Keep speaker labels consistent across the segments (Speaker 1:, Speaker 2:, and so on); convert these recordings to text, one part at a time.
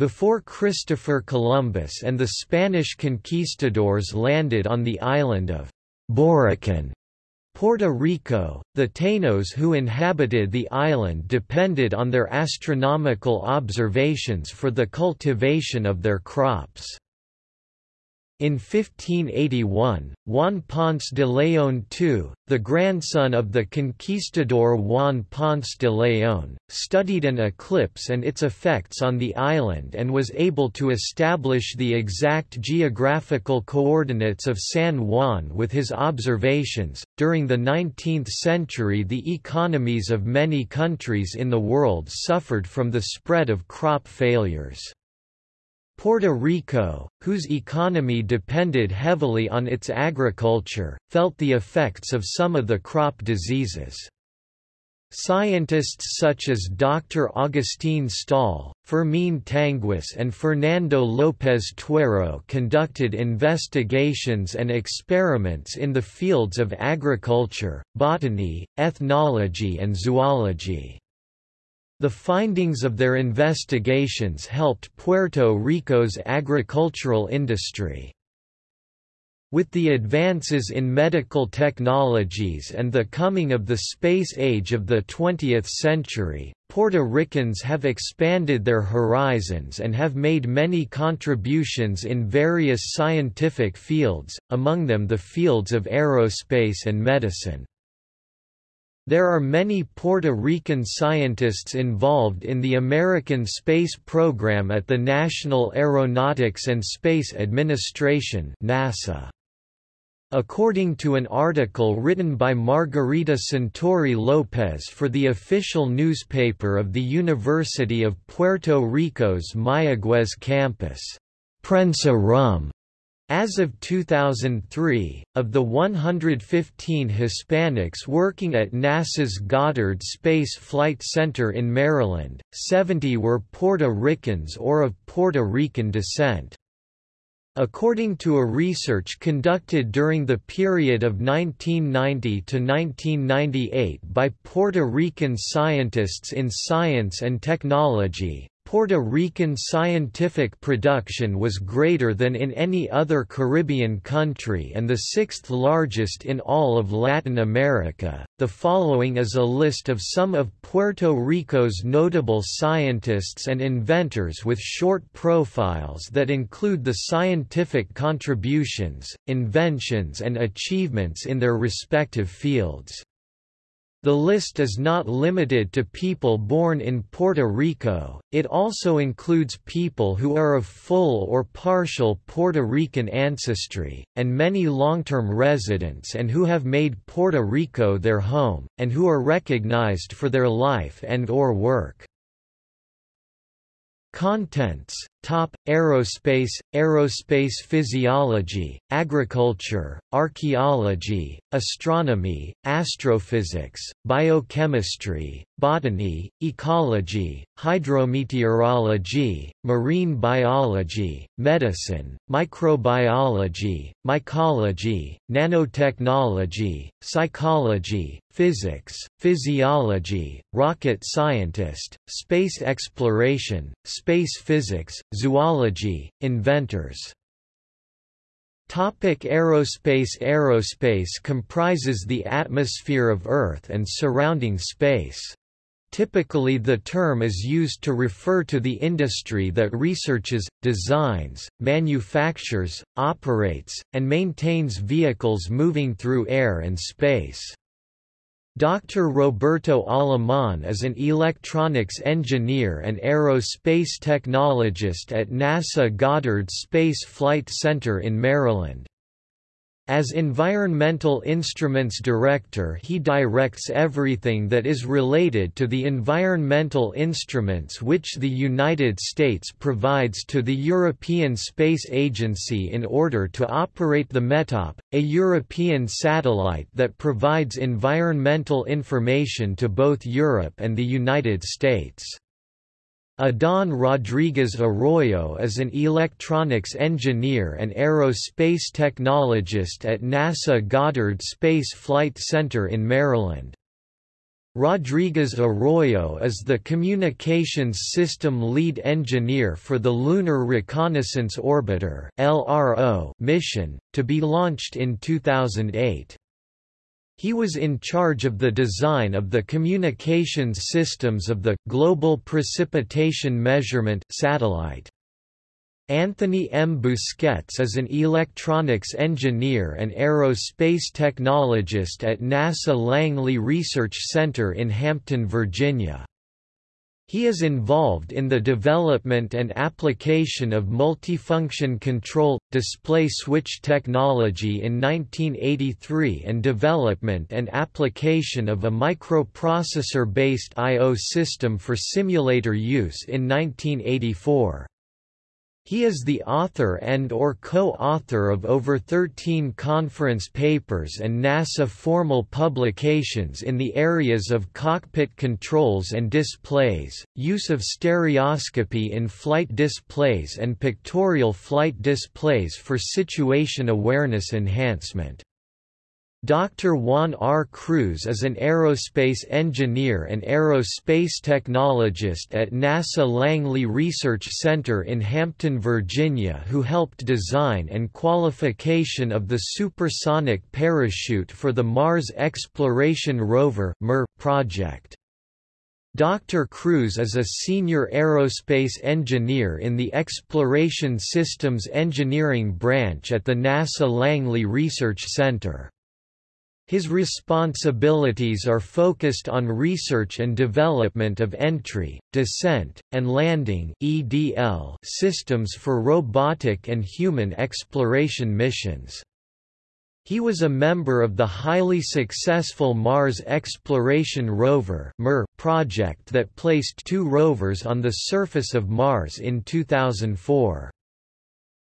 Speaker 1: Before Christopher Columbus and the Spanish conquistadors landed on the island of Borikén, Puerto Rico, the Taínos who inhabited the island depended on their astronomical observations for the cultivation of their crops. In 1581, Juan Ponce de León II, the grandson of the conquistador Juan Ponce de León, studied an eclipse and its effects on the island and was able to establish the exact geographical coordinates of San Juan with his observations. During the 19th century, the economies of many countries in the world suffered from the spread of crop failures. Puerto Rico, whose economy depended heavily on its agriculture, felt the effects of some of the crop diseases. Scientists such as Dr. Agustín Stahl, Fermín Tanguis and Fernando López Tuero conducted investigations and experiments in the fields of agriculture, botany, ethnology and zoology. The findings of their investigations helped Puerto Rico's agricultural industry. With the advances in medical technologies and the coming of the space age of the 20th century, Puerto Ricans have expanded their horizons and have made many contributions in various scientific fields, among them the fields of aerospace and medicine. There are many Puerto Rican scientists involved in the American space program at the National Aeronautics and Space Administration NASA. According to an article written by Margarita Santori Lopez for the official newspaper of the University of Puerto Rico's Mayagüez campus, Prensa Rum as of 2003, of the 115 Hispanics working at NASA's Goddard Space Flight Center in Maryland, 70 were Puerto Ricans or of Puerto Rican descent. According to a research conducted during the period of 1990 to 1998 by Puerto Rican scientists in science and technology, Puerto Rican scientific production was greater than in any other Caribbean country and the sixth largest in all of Latin America. The following is a list of some of Puerto Rico's notable scientists and inventors with short profiles that include the scientific contributions, inventions, and achievements in their respective fields. The list is not limited to people born in Puerto Rico, it also includes people who are of full or partial Puerto Rican ancestry, and many long-term residents and who have made Puerto Rico their home, and who are recognized for their life and or work. Contents Top Aerospace Aerospace physiology, agriculture, archaeology, astronomy, astrophysics, biochemistry, botany, ecology, hydrometeorology, marine biology, medicine, microbiology, mycology, nanotechnology, psychology, physics, physiology, rocket scientist, space exploration, space physics, zoology, inventors Topic aerospace Aerospace comprises the atmosphere of Earth and surrounding space. Typically the term is used to refer to the industry that researches, designs, manufactures, operates, and maintains vehicles moving through air and space. Dr. Roberto Alemán is an electronics engineer and aerospace technologist at NASA Goddard Space Flight Center in Maryland. As Environmental Instruments Director he directs everything that is related to the environmental instruments which the United States provides to the European Space Agency in order to operate the METOP, a European satellite that provides environmental information to both Europe and the United States. Adán Rodríguez Arroyo is an electronics engineer and aerospace technologist at NASA Goddard Space Flight Center in Maryland. Rodriguez Arroyo is the Communications System Lead Engineer for the Lunar Reconnaissance Orbiter mission, to be launched in 2008. He was in charge of the design of the communications systems of the Global Precipitation Measurement satellite. Anthony M. Busquets is an electronics engineer and aerospace technologist at NASA Langley Research Center in Hampton, Virginia. He is involved in the development and application of multifunction control, display switch technology in 1983 and development and application of a microprocessor-based I.O. system for simulator use in 1984. He is the author and or co-author of over 13 conference papers and NASA formal publications in the areas of cockpit controls and displays, use of stereoscopy in flight displays and pictorial flight displays for situation awareness enhancement. Dr. Juan R. Cruz is an aerospace engineer and aerospace technologist at NASA Langley Research Center in Hampton, Virginia who helped design and qualification of the supersonic parachute for the Mars Exploration Rover project. Dr. Cruz is a senior aerospace engineer in the Exploration Systems Engineering branch at the NASA Langley Research Center. His responsibilities are focused on research and development of entry, descent, and landing (EDL) systems for robotic and human exploration missions. He was a member of the highly successful Mars Exploration Rover project that placed two rovers on the surface of Mars in 2004.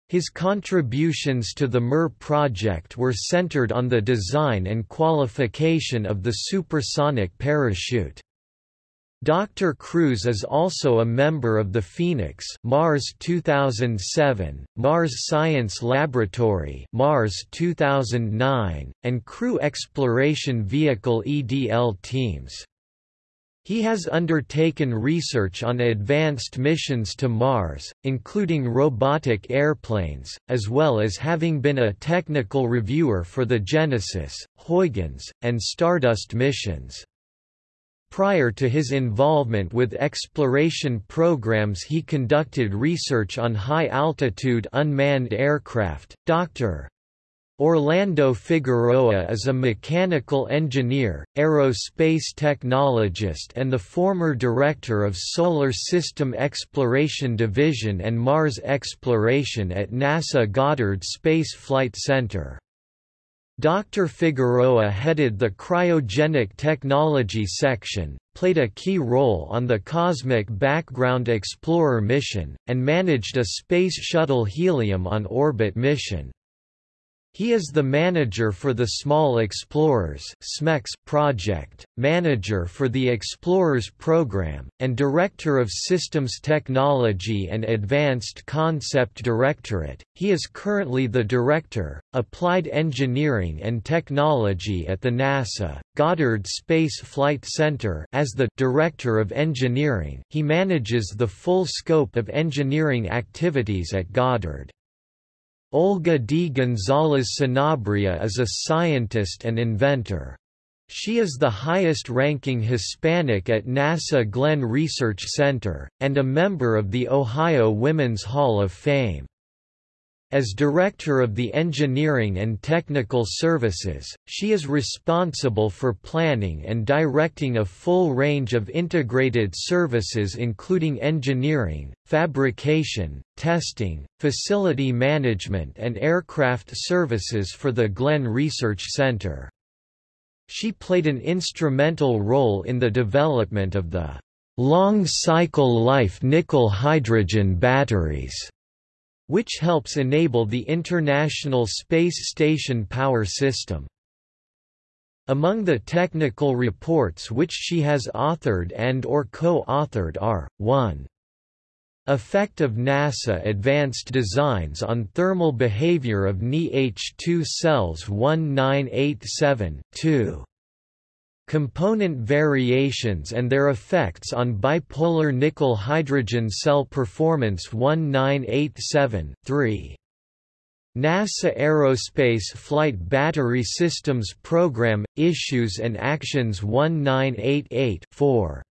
Speaker 1: His contributions to the MER project were centered on the design and qualification of the supersonic parachute. Dr. Cruz is also a member of the Phoenix Mars 2007, Mars Science Laboratory Mars 2009, and Crew Exploration Vehicle EDL teams. He has undertaken research on advanced missions to Mars, including robotic airplanes, as well as having been a technical reviewer for the Genesis, Huygens, and Stardust missions. Prior to his involvement with exploration programs he conducted research on high-altitude unmanned aircraft. Dr. Orlando Figueroa is a mechanical engineer, aerospace technologist and the former director of Solar System Exploration Division and Mars Exploration at NASA Goddard Space Flight Center. Dr. Figueroa headed the Cryogenic Technology section, played a key role on the Cosmic Background Explorer mission, and managed a Space Shuttle Helium on orbit mission. He is the manager for the Small Explorers project, manager for the Explorers program, and director of Systems Technology and Advanced Concept Directorate. He is currently the director, Applied Engineering and Technology at the NASA Goddard Space Flight Center as the director of engineering. He manages the full scope of engineering activities at Goddard. Olga D. Gonzalez Sanabria is a scientist and inventor. She is the highest-ranking Hispanic at NASA Glenn Research Center, and a member of the Ohio Women's Hall of Fame. As Director of the Engineering and Technical Services, she is responsible for planning and directing a full range of integrated services including engineering, fabrication, testing, facility management and aircraft services for the Glenn Research Center. She played an instrumental role in the development of the long-cycle life nickel-hydrogen batteries which helps enable the International Space Station power system. Among the technical reports which she has authored and or co-authored are, 1. Effect of NASA Advanced Designs on Thermal Behavior of Ni-H2 Cells 1987 2. Component variations and their effects on bipolar nickel hydrogen cell performance 1987 3. NASA Aerospace Flight Battery Systems Program – Issues and Actions 1988 4.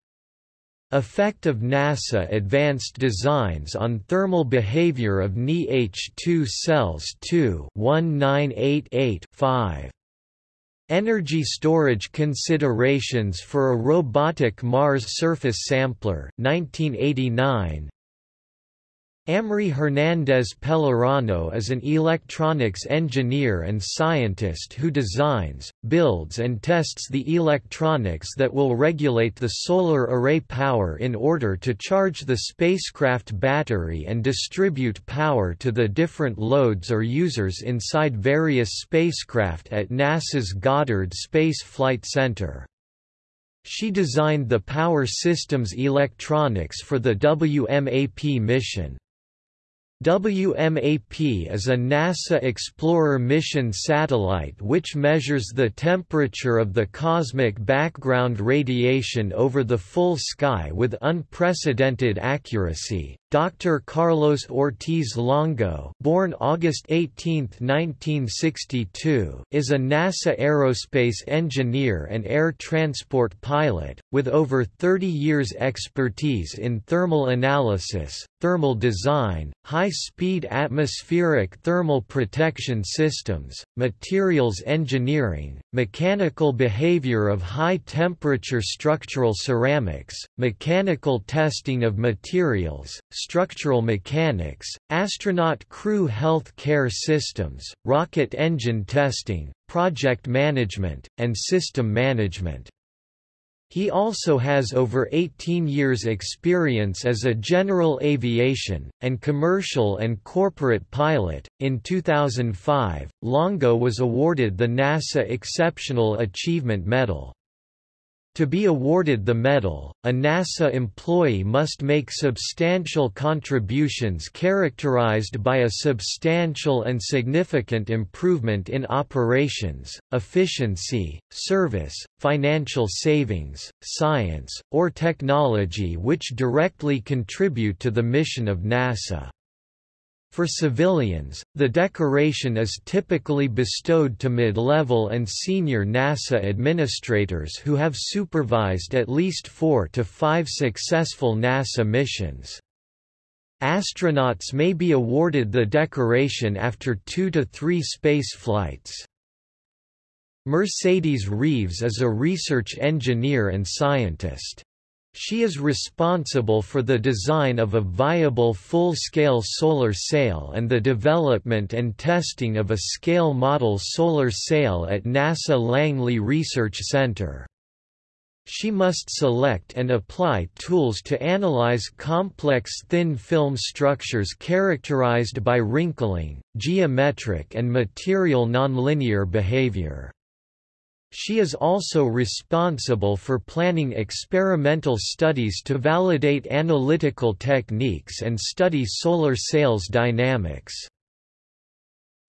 Speaker 1: Effect of NASA Advanced Designs on Thermal Behavior of Ni-H2 Cells 2 1988 5. Energy storage considerations for a robotic Mars surface sampler 1989 Amri Hernandez Pellerano is an electronics engineer and scientist who designs, builds and tests the electronics that will regulate the solar array power in order to charge the spacecraft battery and distribute power to the different loads or users inside various spacecraft at NASA's Goddard Space Flight Center. She designed the power systems electronics for the WMAP mission. WMAP is a NASA Explorer mission satellite which measures the temperature of the cosmic background radiation over the full sky with unprecedented accuracy. Dr. Carlos Ortiz Longo, born August 18, 1962, is a NASA aerospace engineer and air transport pilot with over 30 years expertise in thermal analysis, thermal design, high-speed atmospheric thermal protection systems, materials engineering, mechanical behavior of high-temperature structural ceramics, mechanical testing of materials, structural mechanics, astronaut crew health care systems, rocket engine testing, project management, and system management. He also has over 18 years experience as a general aviation, and commercial and corporate pilot. In 2005, Longo was awarded the NASA Exceptional Achievement Medal. To be awarded the medal, a NASA employee must make substantial contributions characterized by a substantial and significant improvement in operations, efficiency, service, financial savings, science, or technology which directly contribute to the mission of NASA. For civilians, the decoration is typically bestowed to mid-level and senior NASA administrators who have supervised at least four to five successful NASA missions. Astronauts may be awarded the decoration after two to three space flights. Mercedes Reeves is a research engineer and scientist. She is responsible for the design of a viable full-scale solar sail and the development and testing of a scale model solar sail at NASA Langley Research Center. She must select and apply tools to analyze complex thin film structures characterized by wrinkling, geometric and material nonlinear behavior. She is also responsible for planning experimental studies to validate analytical techniques and study solar sails dynamics.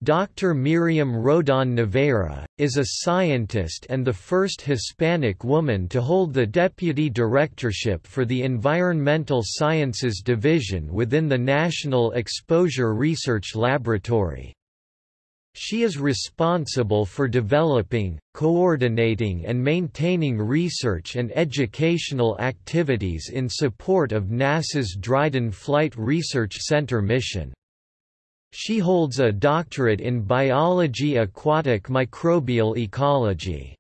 Speaker 1: Dr. Miriam Rodon Naveira, is a scientist and the first Hispanic woman to hold the deputy directorship for the Environmental Sciences Division within the National Exposure Research Laboratory. She is responsible for developing, coordinating and maintaining research and educational activities in support of NASA's Dryden Flight Research Center mission. She holds a doctorate in biology aquatic microbial ecology.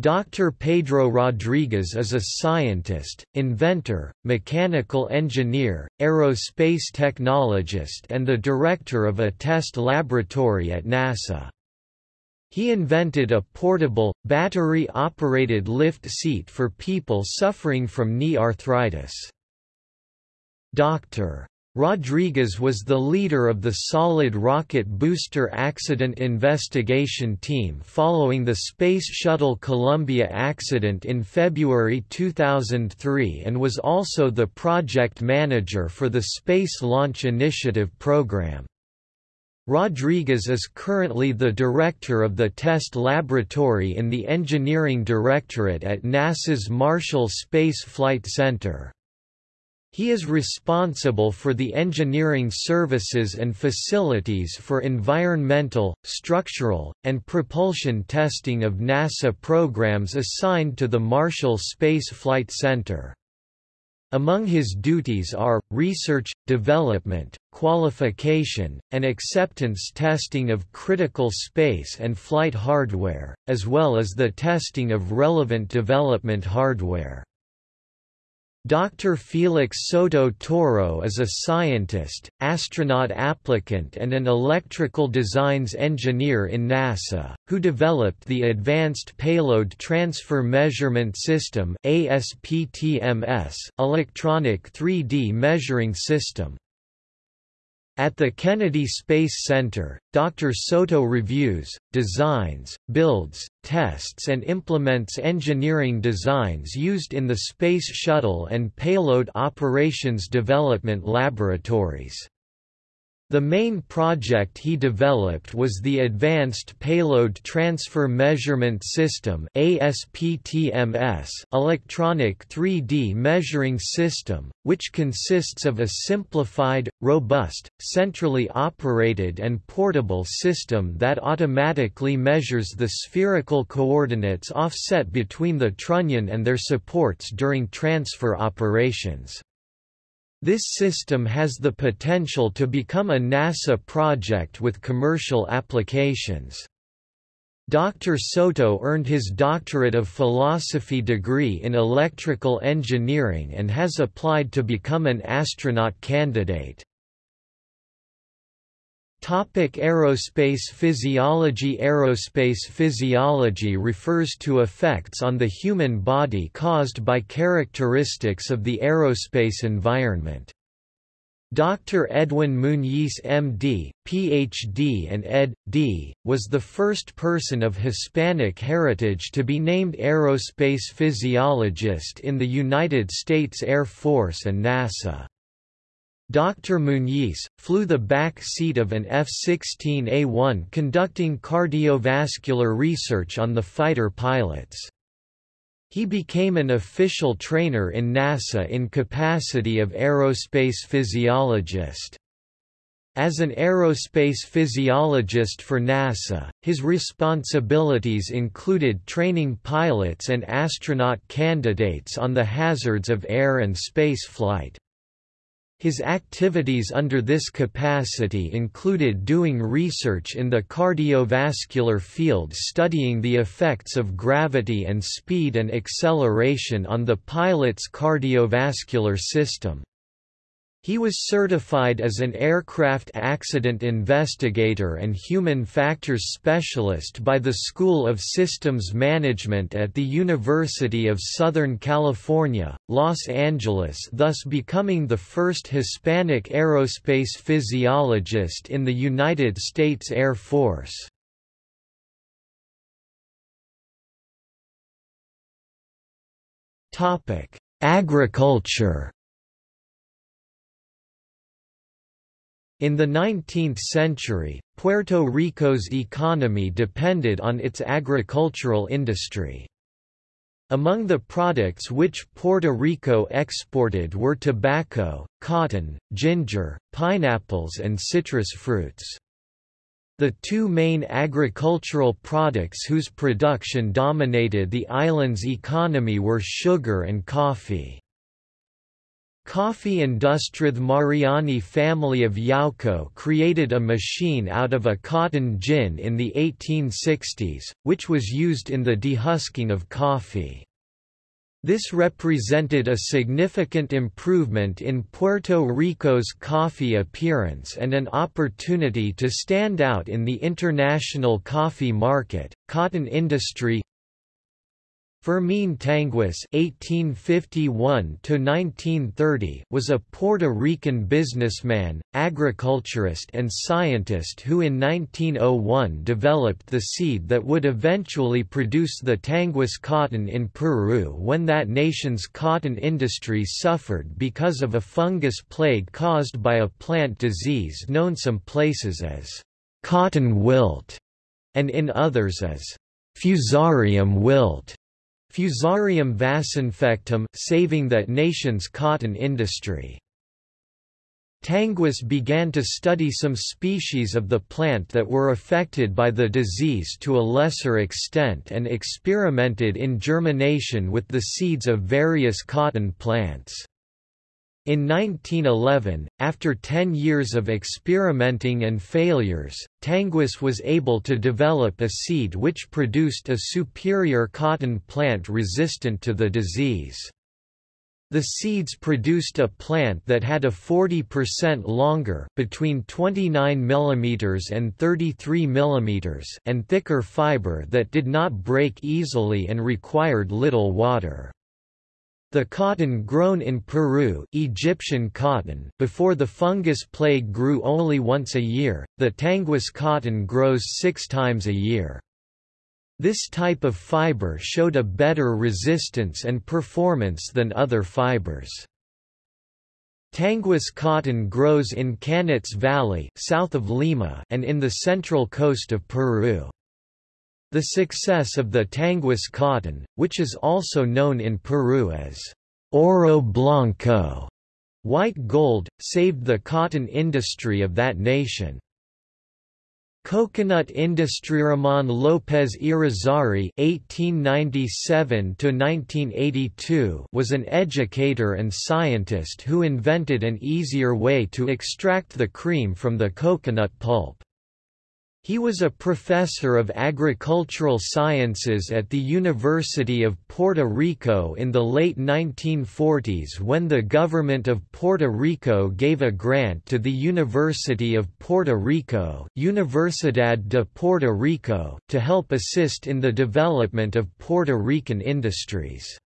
Speaker 1: Dr. Pedro Rodriguez is a scientist, inventor, mechanical engineer, aerospace technologist and the director of a test laboratory at NASA. He invented a portable, battery-operated lift seat for people suffering from knee arthritis. Dr. Rodriguez was the leader of the solid rocket booster accident investigation team following the Space Shuttle Columbia accident in February 2003 and was also the project manager for the Space Launch Initiative program. Rodriguez is currently the director of the test laboratory in the Engineering Directorate at NASA's Marshall Space Flight Center. He is responsible for the engineering services and facilities for environmental, structural, and propulsion testing of NASA programs assigned to the Marshall Space Flight Center. Among his duties are, research, development, qualification, and acceptance testing of critical space and flight hardware, as well as the testing of relevant development hardware. Dr. Felix Soto Toro is a scientist, astronaut applicant and an electrical designs engineer in NASA, who developed the Advanced Payload Transfer Measurement System ASPTMS electronic 3D measuring system. At the Kennedy Space Center, Dr. Soto reviews, designs, builds, tests and implements engineering designs used in the Space Shuttle and Payload Operations Development Laboratories. The main project he developed was the Advanced Payload Transfer Measurement System electronic 3D measuring system, which consists of a simplified, robust, centrally operated and portable system that automatically measures the spherical coordinates offset between the trunnion and their supports during transfer operations. This system has the potential to become a NASA project with commercial applications. Dr. Soto earned his Doctorate of Philosophy degree in electrical engineering and has applied to become an astronaut candidate. Topic aerospace physiology Aerospace physiology refers to effects on the human body caused by characteristics of the aerospace environment. Dr. Edwin Muñiz MD, PhD and Ed.D., was the first person of Hispanic heritage to be named aerospace physiologist in the United States Air Force and NASA. Dr. Muñiz, flew the back seat of an F-16A1 conducting cardiovascular research on the fighter pilots. He became an official trainer in NASA in capacity of aerospace physiologist. As an aerospace physiologist for NASA, his responsibilities included training pilots and astronaut candidates on the hazards of air and space flight. His activities under this capacity included doing research in the cardiovascular field studying the effects of gravity and speed and acceleration on the pilot's cardiovascular system. He was certified as an aircraft accident investigator and human factors specialist by the School of Systems Management at the University of Southern California, Los Angeles thus becoming the first Hispanic aerospace physiologist in the United States Air Force. Agriculture In the 19th century, Puerto Rico's economy depended on its agricultural industry. Among the products which Puerto Rico exported were tobacco, cotton, ginger, pineapples and citrus fruits. The two main agricultural products whose production dominated the island's economy were sugar and coffee. Coffee Industrith Mariani family of Yauco created a machine out of a cotton gin in the 1860s, which was used in the dehusking of coffee. This represented a significant improvement in Puerto Rico's coffee appearance and an opportunity to stand out in the international coffee market. Cotton industry Fermín Tanguis (1851–1930) was a Puerto Rican businessman, agriculturist, and scientist who, in 1901, developed the seed that would eventually produce the Tanguis cotton in Peru when that nation's cotton industry suffered because of a fungus plague caused by a plant disease known some places as cotton wilt, and in others as fusarium wilt. Fusarium vasinfectum, saving that nation's cotton industry. Tanguis began to study some species of the plant that were affected by the disease to a lesser extent and experimented in germination with the seeds of various cotton plants. In 1911, after 10 years of experimenting and failures, Tanguis was able to develop a seed which produced a superior cotton plant resistant to the disease. The seeds produced a plant that had a 40% longer between 29 mm and 33 mm and thicker fiber that did not break easily and required little water. The cotton grown in Peru Egyptian cotton before the fungus plague grew only once a year, the Tanguis cotton grows six times a year. This type of fiber showed a better resistance and performance than other fibers. Tanguis cotton grows in Cañete Valley south of Lima and in the central coast of Peru. The success of the Tanguis cotton, which is also known in Peru as oro blanco, white gold, saved the cotton industry of that nation. Coconut industry Ramon López Irizarry (1897–1982) was an educator and scientist who invented an easier way to extract the cream from the coconut pulp. He was a professor of agricultural sciences at the University of Puerto Rico in the late 1940s when the government of Puerto Rico gave a grant to the University of Puerto Rico Universidad de Puerto Rico to help assist in the development of Puerto Rican industries.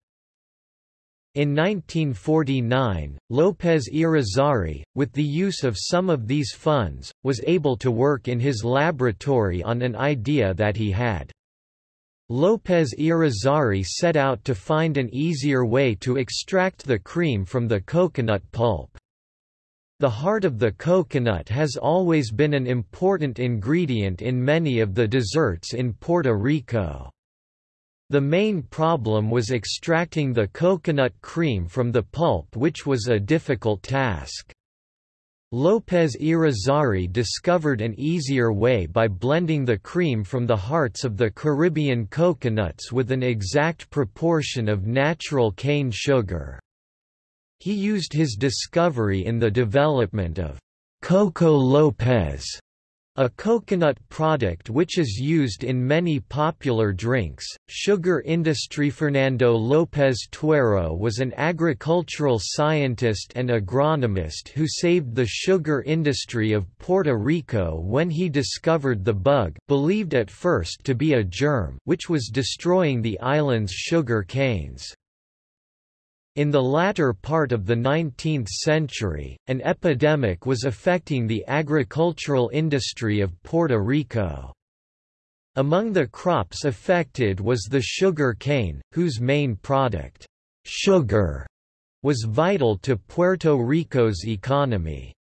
Speaker 1: In 1949, López Irizarry, with the use of some of these funds, was able to work in his laboratory on an idea that he had. López Irizarry set out to find an easier way to extract the cream from the coconut pulp. The heart of the coconut has always been an important ingredient in many of the desserts in Puerto Rico. The main problem was extracting the coconut cream from the pulp which was a difficult task. López Irizarry discovered an easier way by blending the cream from the hearts of the Caribbean coconuts with an exact proportion of natural cane sugar. He used his discovery in the development of Coco López, a coconut product which is used in many popular drinks. Sugar industry Fernando López Tuero was an agricultural scientist and agronomist who saved the sugar industry of Puerto Rico when he discovered the bug, believed at first to be a germ, which was destroying the island's sugar canes. In the latter part of the 19th century, an epidemic was affecting the agricultural industry of Puerto Rico. Among the crops affected was the sugar cane, whose main product, sugar, was vital to Puerto Rico's economy.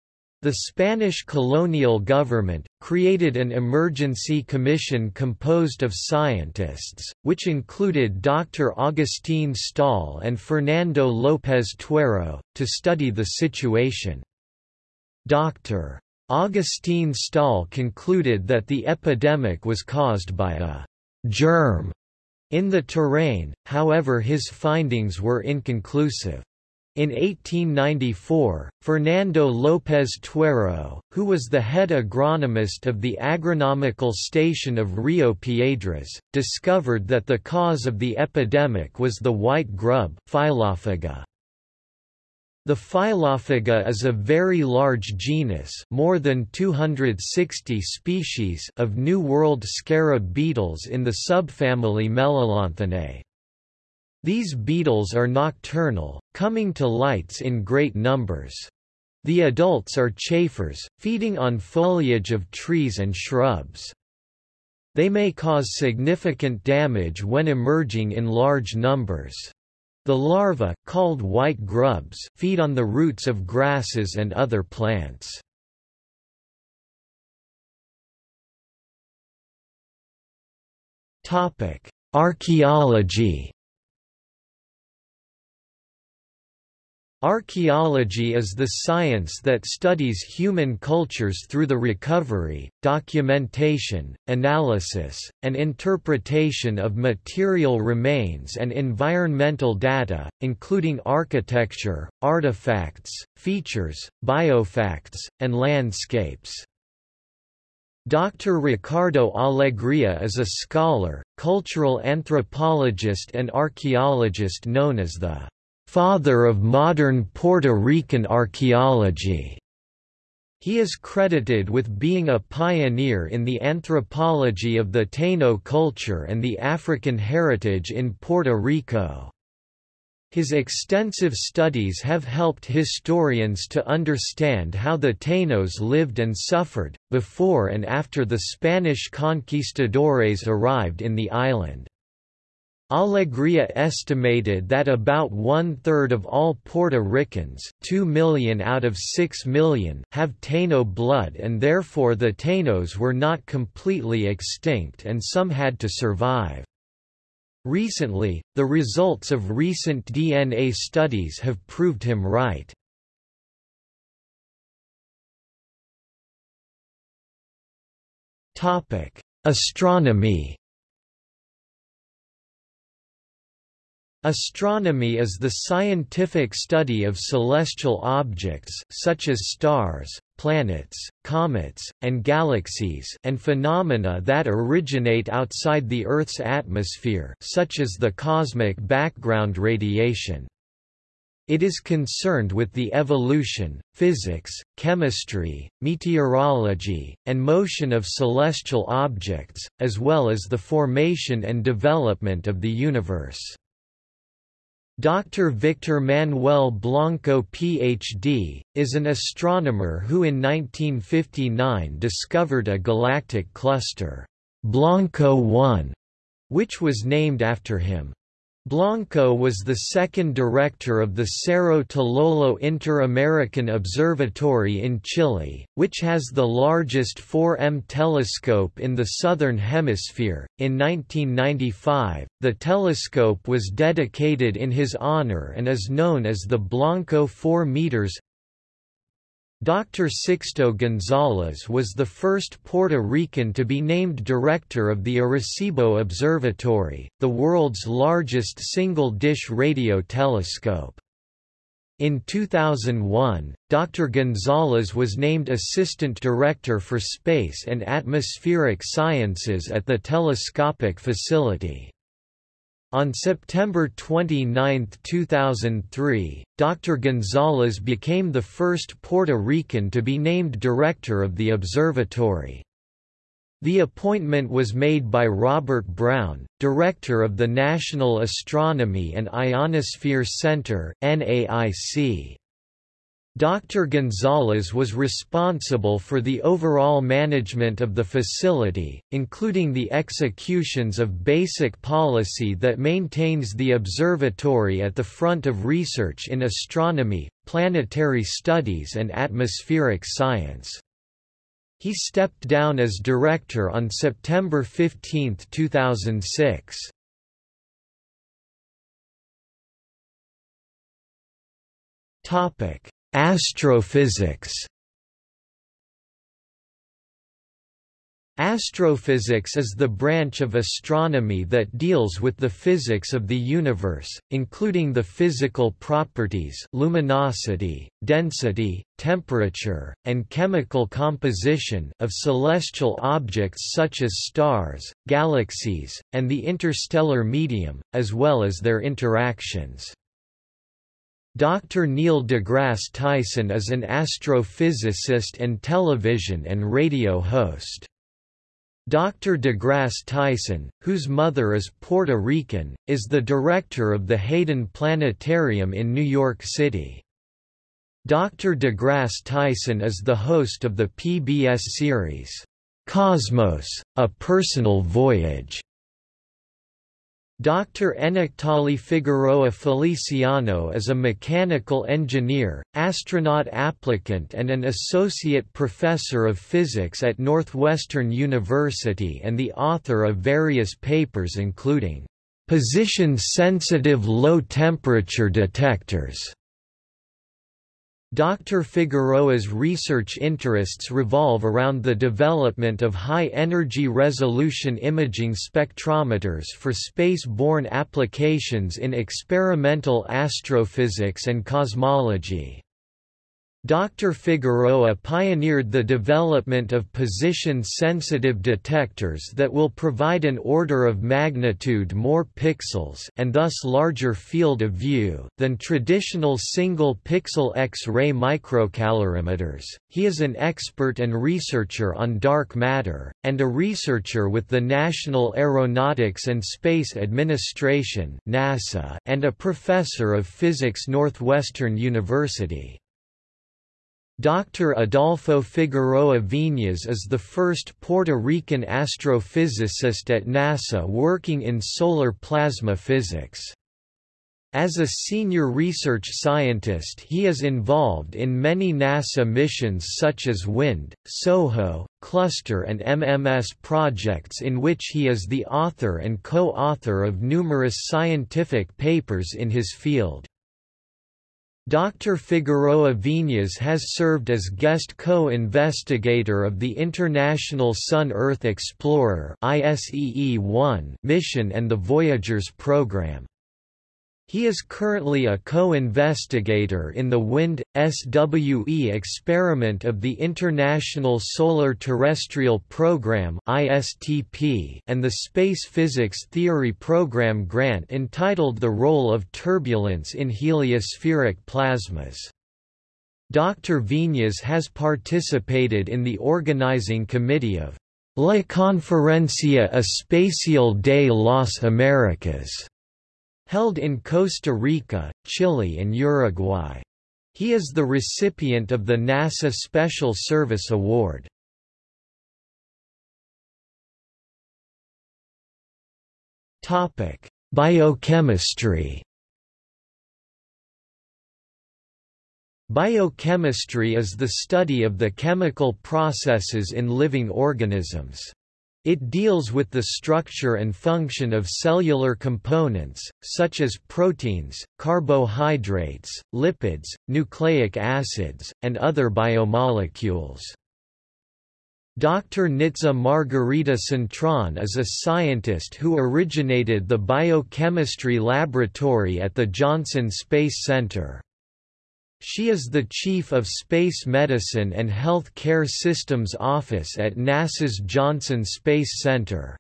Speaker 1: The Spanish colonial government, created an emergency commission composed of scientists, which included Dr. Agustín Stahl and Fernando López Tuero, to study the situation. Dr. Agustín Stahl concluded that the epidemic was caused by a germ in the terrain, however his findings were inconclusive. In 1894, Fernando López Tuero, who was the head agronomist of the agronomical station of Rio Piedras, discovered that the cause of the epidemic was the white grub Phyllophaga. The Phyllophaga is a very large genus more than 260 species of New World scarab beetles in the subfamily Melolonthinae. These beetles are nocturnal, coming to lights in great numbers. The adults are chafers, feeding on foliage of trees and shrubs. They may cause significant damage when emerging in large numbers. The larvae, called white grubs, feed on the roots of grasses and other plants. Archaeology Archaeology is the science that studies human cultures through the recovery, documentation, analysis, and interpretation of material remains and environmental data, including architecture, artifacts, features, biofacts, and landscapes. Dr. Ricardo Alegria is a scholar, cultural anthropologist and archaeologist known as the father of modern Puerto Rican archaeology. He is credited with being a pioneer in the anthropology of the Taino culture and the African heritage in Puerto Rico. His extensive studies have helped historians to understand how the Tainos lived and suffered, before and after the Spanish conquistadores arrived in the island. Alegria estimated that about one-third of all Puerto Ricans 2 million out of 6 million have Taino blood and therefore the Tainos were not completely extinct and some had to survive. Recently, the results of recent DNA studies have proved him right. Astronomy Astronomy is the scientific study of celestial objects such as stars, planets, comets, and galaxies and phenomena that originate outside the Earth's atmosphere such as the cosmic background radiation. It is concerned with the evolution, physics, chemistry, meteorology, and motion of celestial objects, as well as the formation and development of the universe. Dr. Victor Manuel Blanco Ph.D., is an astronomer who in 1959 discovered a galactic cluster, Blanco 1, which was named after him. Blanco was the second director of the Cerro Tololo Inter-American Observatory in Chile, which has the largest 4M telescope in the southern hemisphere. In 1995, the telescope was dedicated in his honor and is known as the Blanco 4 meters Dr. Sixto González was the first Puerto Rican to be named director of the Arecibo Observatory, the world's largest single-dish radio telescope. In 2001, Dr. González was named Assistant Director for Space and Atmospheric Sciences at the telescopic facility. On September 29, 2003, Dr. Gonzalez became the first Puerto Rican to be named director of the observatory. The appointment was made by Robert Brown, director of the National Astronomy and Ionosphere Center (NAIC). Dr. Gonzalez was responsible for the overall management of the facility, including the executions of basic policy that maintains the observatory at the front of research in astronomy, planetary studies and atmospheric science. He stepped down as director on September 15, 2006. Topic Astrophysics Astrophysics is the branch of astronomy that deals with the physics of the universe, including the physical properties luminosity, density, temperature, and chemical composition of celestial objects such as stars, galaxies, and the interstellar medium, as well as their interactions. Dr. Neil deGrasse Tyson is an astrophysicist and television and radio host. Dr. deGrasse Tyson, whose mother is Puerto Rican, is the director of the Hayden Planetarium in New York City. Dr. deGrasse Tyson is the host of the PBS series, Cosmos, A Personal Voyage, Dr. Enectali Figueroa Feliciano is a mechanical engineer, astronaut applicant and an associate professor of physics at Northwestern University and the author of various papers including, "...position-sensitive low-temperature detectors", Dr. Figueroa's research interests revolve around the development of high-energy resolution imaging spectrometers for space-borne applications in experimental astrophysics and cosmology. Dr. Figueroa pioneered the development of position-sensitive detectors that will provide an order of magnitude more pixels and thus larger field of view than traditional single-pixel X-ray microcalorimeters. He is an expert and researcher on dark matter, and a researcher with the National Aeronautics and Space Administration (NASA) and a professor of physics Northwestern University. Dr. Adolfo Figueroa Viñas is the first Puerto Rican astrophysicist at NASA working in solar plasma physics. As a senior research scientist he is involved in many NASA missions such as WIND, SOHO, Cluster and MMS projects in which he is the author and co-author of numerous scientific papers in his field. Dr. Figueroa Viñas has served as guest co-investigator of the International Sun-Earth Explorer mission and the Voyagers program. He is currently a co-investigator in the WIND SWE experiment of the International Solar Terrestrial Program (ISTP) and the Space Physics Theory Program grant entitled The Role of Turbulence in Heliospheric Plasmas. Dr. Viñas has participated in the organizing committee of La Conferencia Espacial de las Américas held in Costa Rica, Chile and Uruguay. He is the recipient of the NASA Special Service Award. Biochemistry Biochemistry is the study of the chemical processes in living organisms. It deals with the structure and function of cellular components, such as proteins, carbohydrates, lipids, nucleic acids, and other biomolecules. Dr. Nitza Margarita Cintron is a scientist who originated the biochemistry laboratory at the Johnson Space Center. She is the Chief of Space Medicine and Health Care Systems Office at NASA's Johnson Space Center.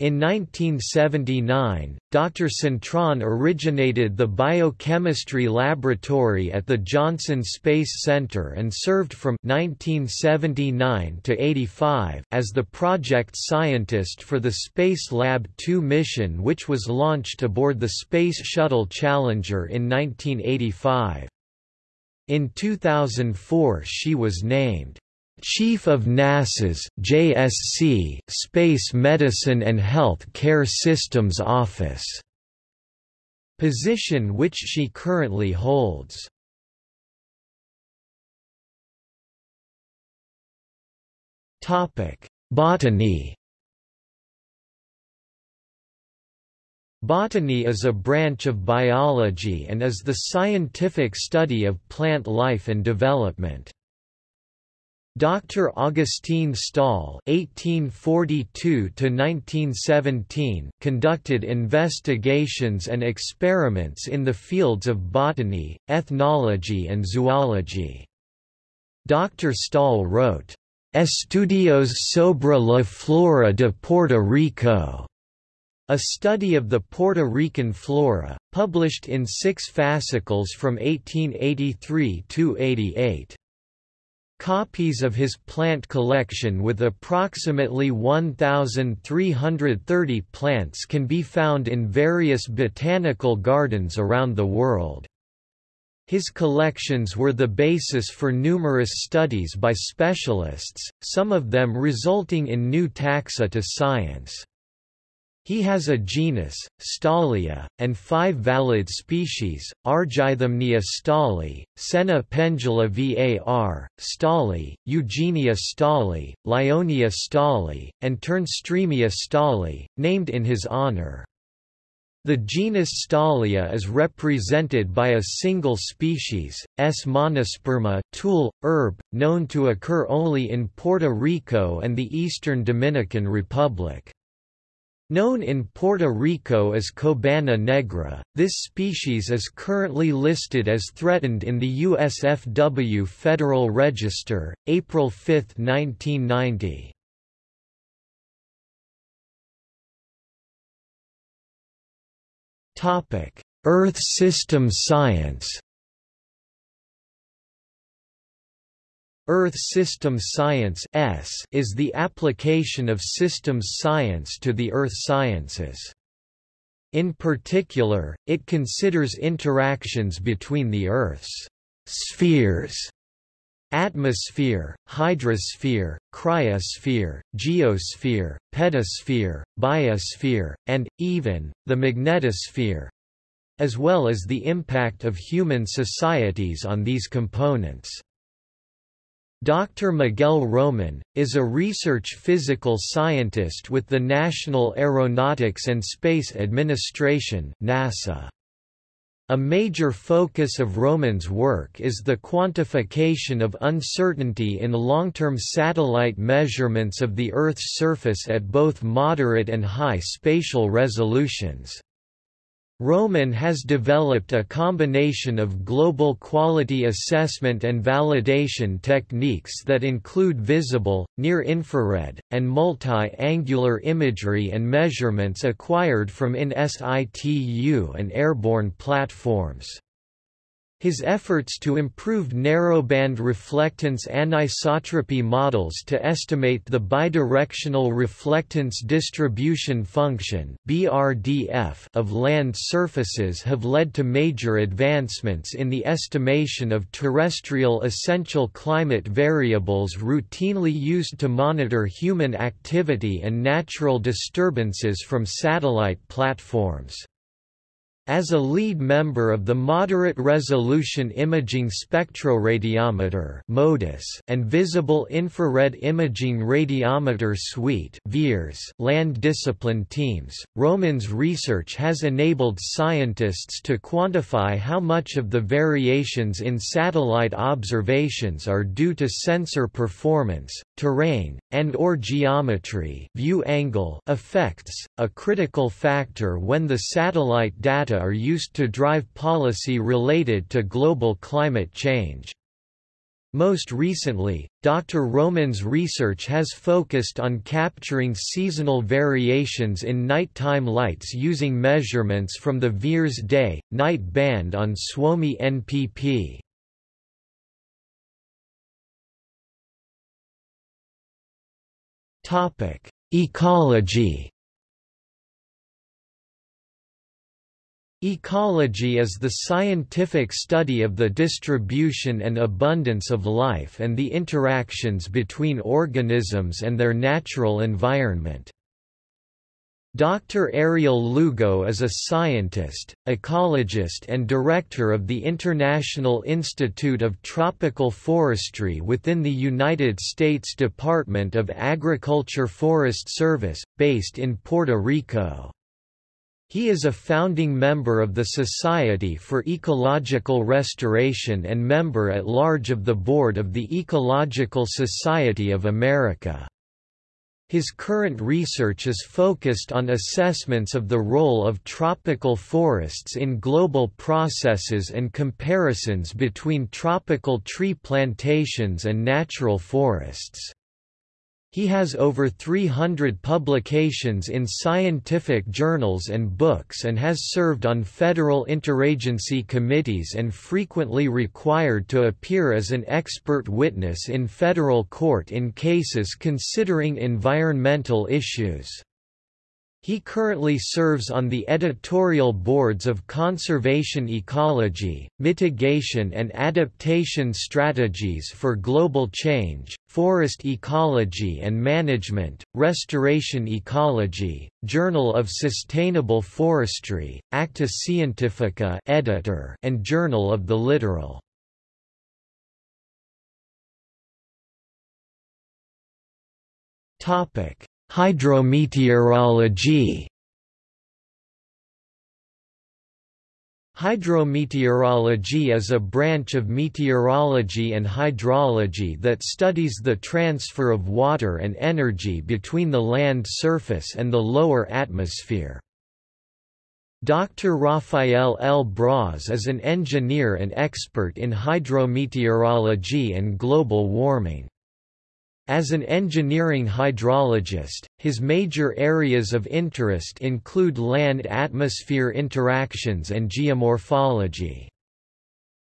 Speaker 1: In 1979, Dr. Cintron originated the Biochemistry Laboratory at the Johnson Space Center and served from 1979 to 85 as the project scientist for the Spacelab 2 mission which was launched aboard the Space Shuttle Challenger in 1985. In 2004 she was named Chief of NASA's JSC Space Medicine and Health Care Systems Office, position which she currently holds. Topic: Botany Botany is a branch of biology and is the scientific study of plant life and development. Dr. Augustin Stahl (1842–1917) conducted investigations and experiments in the fields of botany, ethnology, and zoology. Dr. Stahl wrote, "Estudios sobre la flora de Puerto Rico." A study of the Puerto Rican flora, published in six fascicles from 1883 to 88. Copies of his plant collection with approximately 1,330 plants can be found in various botanical gardens around the world. His collections were the basis for numerous studies by specialists, some of them resulting in new taxa to science. He has a genus, Stahlia, and five valid species, Argythamnia stahli, Senna pendula var, stali, Eugenia stali, Lyonia stali, and Ternstroemia stali, named in his honor. The genus Stahlia is represented by a single species, S. monosperma tool, herb, known to occur only in Puerto Rico and the eastern Dominican Republic. Known in Puerto Rico as Cobana negra, this species is currently listed as threatened in the USFW Federal Register, April 5, 1990. Earth system science Earth System Science S is the application of systems science to the earth sciences. In particular, it considers interactions between the Earth's spheres atmosphere, hydrosphere, cryosphere, geosphere, pedosphere, biosphere, and, even, the magnetosphere—as well as the impact of human societies on these components. Dr. Miguel Roman, is a research physical scientist with the National Aeronautics and Space Administration NASA. A major focus of Roman's work is the quantification of uncertainty in long-term satellite measurements of the Earth's surface at both moderate and high spatial resolutions. Roman has developed a combination of global quality assessment and validation techniques that include visible, near-infrared, and multi-angular imagery and measurements acquired from in situ and airborne platforms. His efforts to improve narrowband reflectance anisotropy models to estimate the bidirectional reflectance distribution function (BRDF) of land surfaces have led to major advancements in the estimation of terrestrial essential climate variables routinely used to monitor human activity and natural disturbances from satellite platforms. As a lead member of the Moderate Resolution Imaging Spectroradiometer and Visible Infrared Imaging Radiometer Suite land discipline teams, Roman's research has enabled scientists to quantify how much of the variations in satellite observations are due to sensor performance, terrain, and or geometry view angle effects, a critical factor when the satellite data are used to drive policy related to global climate change. Most recently, Dr. Roman's research has focused on capturing seasonal variations in nighttime lights using measurements from the VIIRS day, night band on Suomi NPP. Ecology Ecology is the scientific study of the distribution and abundance of life and the interactions between organisms and their natural environment. Dr. Ariel Lugo is a scientist, ecologist and director of the International Institute of Tropical Forestry within the United States Department of Agriculture Forest Service, based in Puerto Rico. He is a founding member of the Society for Ecological Restoration and member at large of the board of the Ecological Society of America. His current research is focused on assessments of the role of tropical forests in global processes and comparisons between tropical tree plantations and natural forests. He has over 300 publications in scientific journals and books and has served on federal interagency committees and frequently required to appear as an expert witness in federal court in cases considering environmental issues. He currently serves on the editorial boards of Conservation Ecology, Mitigation and Adaptation Strategies for Global Change, Forest Ecology and Management, Restoration Ecology, Journal of Sustainable Forestry, Acta Scientifica editor, and Journal of the Littoral. Topic: Hydrometeorology Hydrometeorology is a branch of meteorology and hydrology that studies the transfer of water and energy between the land surface and the lower atmosphere. Dr. Rafael L. Bras is an engineer and expert in hydrometeorology and global warming. As an engineering hydrologist, his major areas of interest include land-atmosphere interactions and geomorphology.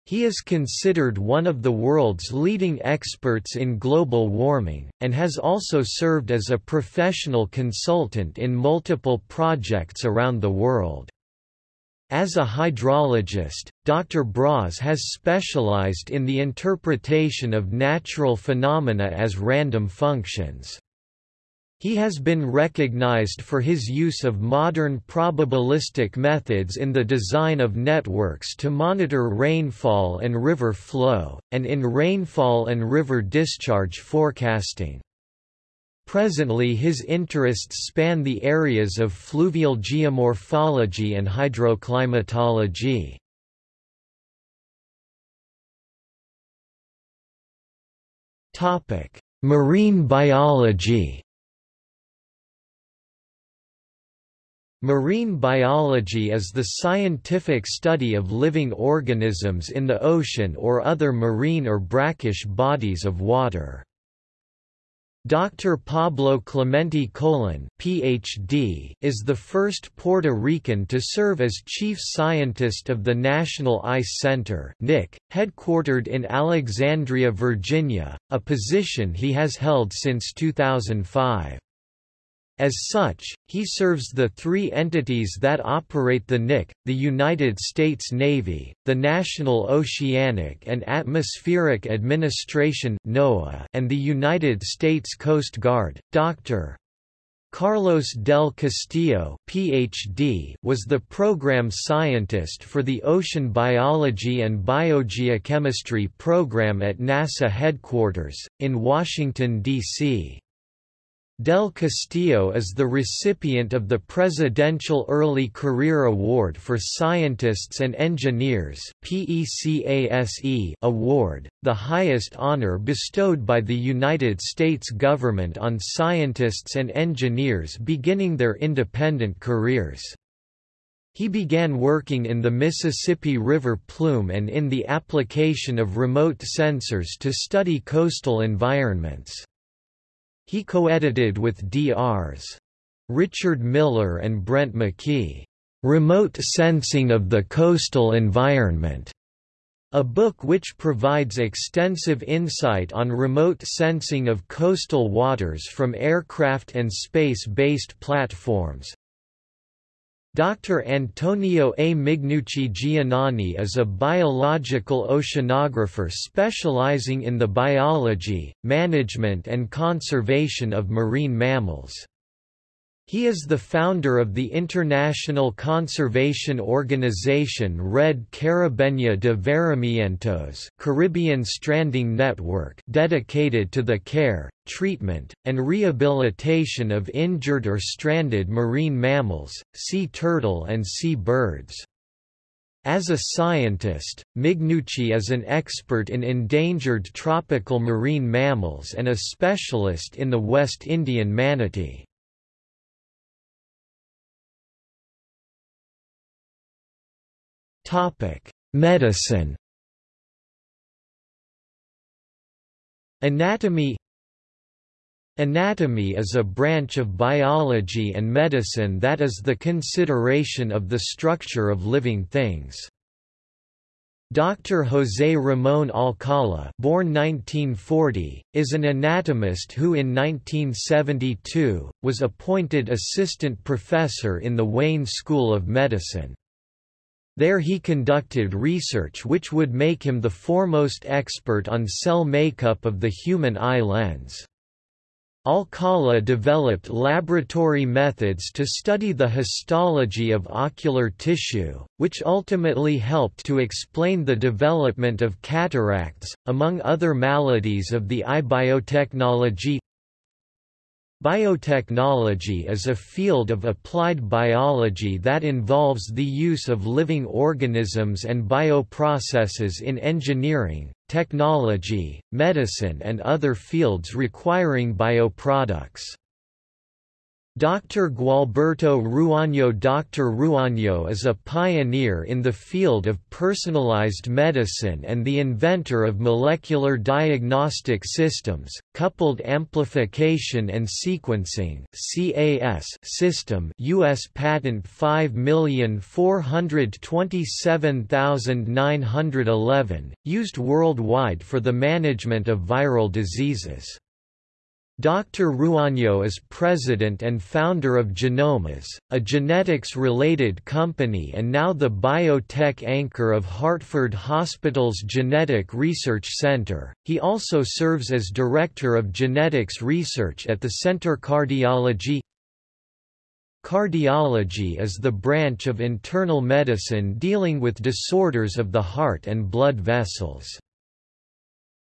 Speaker 1: He is considered one of the world's leading experts in global warming, and has also served as a professional consultant in multiple projects around the world. As a hydrologist, Dr. Bras has specialized in the interpretation of natural phenomena as random functions. He has been recognized for his use of modern probabilistic methods in the design of networks to monitor rainfall and river flow, and in rainfall and river discharge forecasting. Presently his interests span the areas of fluvial geomorphology and hydroclimatology. Marine biology Marine biology is the scientific study of living organisms in the ocean or other marine or brackish bodies of water. Dr. Pablo Clemente Colon PhD, is the first Puerto Rican to serve as chief scientist of the National Ice Center NIC, headquartered in Alexandria, Virginia, a position he has held since 2005. As such, he serves the three entities that operate the NIC, the United States Navy, the National Oceanic and Atmospheric Administration NOAA, and the United States Coast Guard. Dr. Carlos del Castillo PhD was the program scientist for the Ocean Biology and Biogeochemistry program at NASA headquarters, in Washington, D.C. Del Castillo is the recipient of the Presidential Early Career Award for Scientists and Engineers award, the highest honor bestowed by the United States government on scientists and engineers beginning their independent careers. He began working in the Mississippi River plume and in the application of remote sensors to study coastal environments. He co-edited with Drs. Richard Miller and Brent McKee, "'Remote Sensing of the Coastal Environment' a book which provides extensive insight on remote sensing of coastal waters from aircraft and space-based platforms, Dr. Antonio A. Mignucci Giannoni is a biological oceanographer specializing in the biology, management and conservation of marine mammals. He is the founder of the international conservation organization Red Caribeña de Varamientos Caribbean Stranding Network dedicated to the care, treatment, and rehabilitation of injured or stranded marine mammals, sea turtle and sea birds. As a scientist, Mignucci is an expert in endangered tropical marine mammals and a specialist in the West Indian manatee. Medicine. Anatomy Anatomy is a branch of biology and medicine that is the consideration of the structure of living things. Dr. José Ramón Alcala born 1940, is an anatomist who in 1972, was appointed assistant professor in the Wayne School of Medicine. There he conducted research which would make him the foremost expert on cell makeup of the human eye lens. Alcala developed laboratory methods to study the histology of ocular tissue, which ultimately helped to explain the development of cataracts, among other maladies of the eye biotechnology. Biotechnology is a field of applied biology that involves the use of living organisms and bioprocesses in engineering, technology, medicine and other fields requiring bioproducts. Dr. Gualberto Ruano Dr. Ruano is a pioneer in the field of personalized medicine and the inventor of molecular diagnostic systems, coupled amplification and sequencing system US patent 5427911, used worldwide for the management of viral diseases. Dr. Ruano is president and founder of Genomas, a genetics-related company and now the biotech anchor of Hartford Hospital's Genetic Research Center. He also serves as director of genetics research at the Center Cardiology. Cardiology is the branch of internal medicine dealing with disorders of the heart and blood vessels.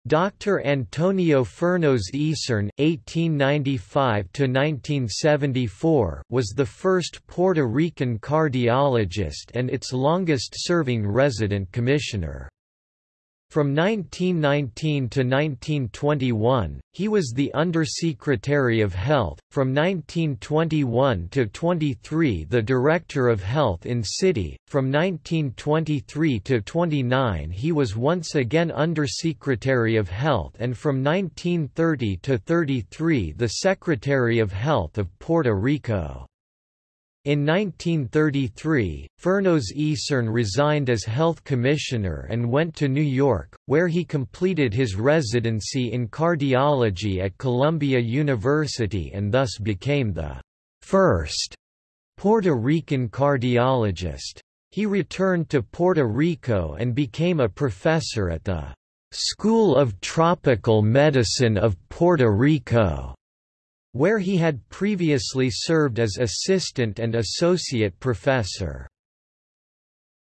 Speaker 1: Dr. Antonio Fernós Isern (1895–1974) was the first Puerto Rican cardiologist and its longest-serving resident commissioner. From 1919 to 1921, he was the Undersecretary of Health, from 1921 to 23 the Director of Health in City, from 1923 to 29 he was once again Undersecretary of Health and from 1930 to 33 the Secretary of Health of Puerto Rico. In 1933, Fernós Isern resigned as health commissioner and went to New York, where he completed his residency in cardiology at Columbia University and thus became the first Puerto Rican cardiologist. He returned to Puerto Rico and became a professor at the School of Tropical Medicine of Puerto Rico where he had previously served as assistant and associate professor.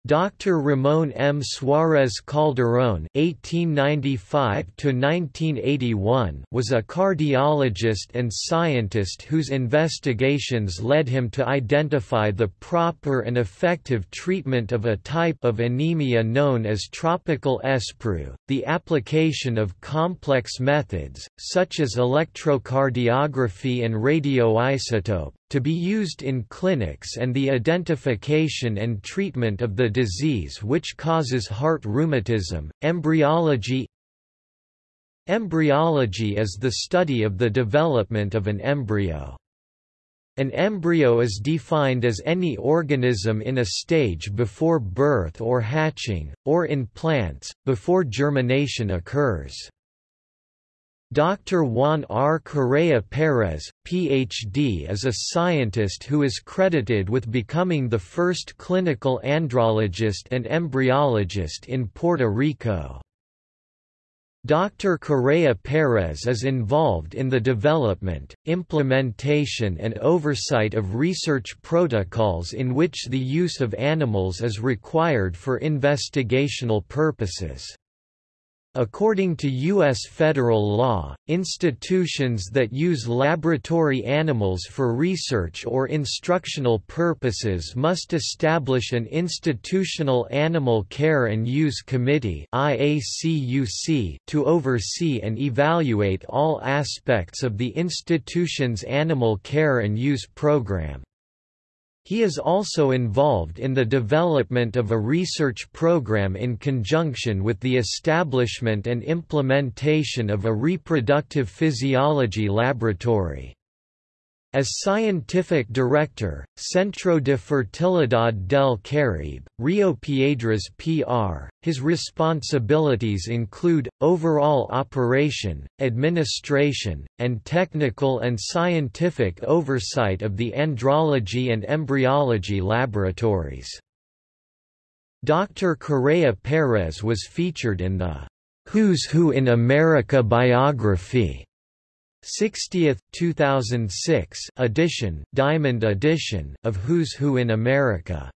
Speaker 1: Dr. Ramon M. Suarez Calderón (1895–1981) was a cardiologist and scientist whose investigations led him to identify the proper and effective treatment of a type of anemia known as tropical sprue. The application of complex methods, such as electrocardiography and radioisotope, to be used in clinics and the identification and treatment of the disease which causes heart rheumatism, embryology Embryology is the study of the development of an embryo. An embryo is defined as any organism in a stage before birth or hatching, or in plants, before germination occurs. Dr. Juan R. Correa Perez, Ph.D. is a scientist who is credited with becoming the first clinical andrologist and embryologist in Puerto Rico. Dr. Correa Perez is involved in the development, implementation and oversight of research protocols in which the use of animals is required for investigational purposes. According to U.S. federal law, institutions that use laboratory animals for research or instructional purposes must establish an Institutional Animal Care and Use Committee to oversee and evaluate all aspects of the institution's animal care and use program. He is also involved in the development of a research program in conjunction with the establishment and implementation of a reproductive physiology laboratory. As scientific director, Centro de Fertilidad del Caribe, Rio Piedras PR, his responsibilities include, overall operation, administration, and technical and scientific oversight of the andrology and embryology laboratories. Dr. Correa Perez was featured in the Who's Who in America biography 60th 2006 edition Diamond edition of Who's Who in America.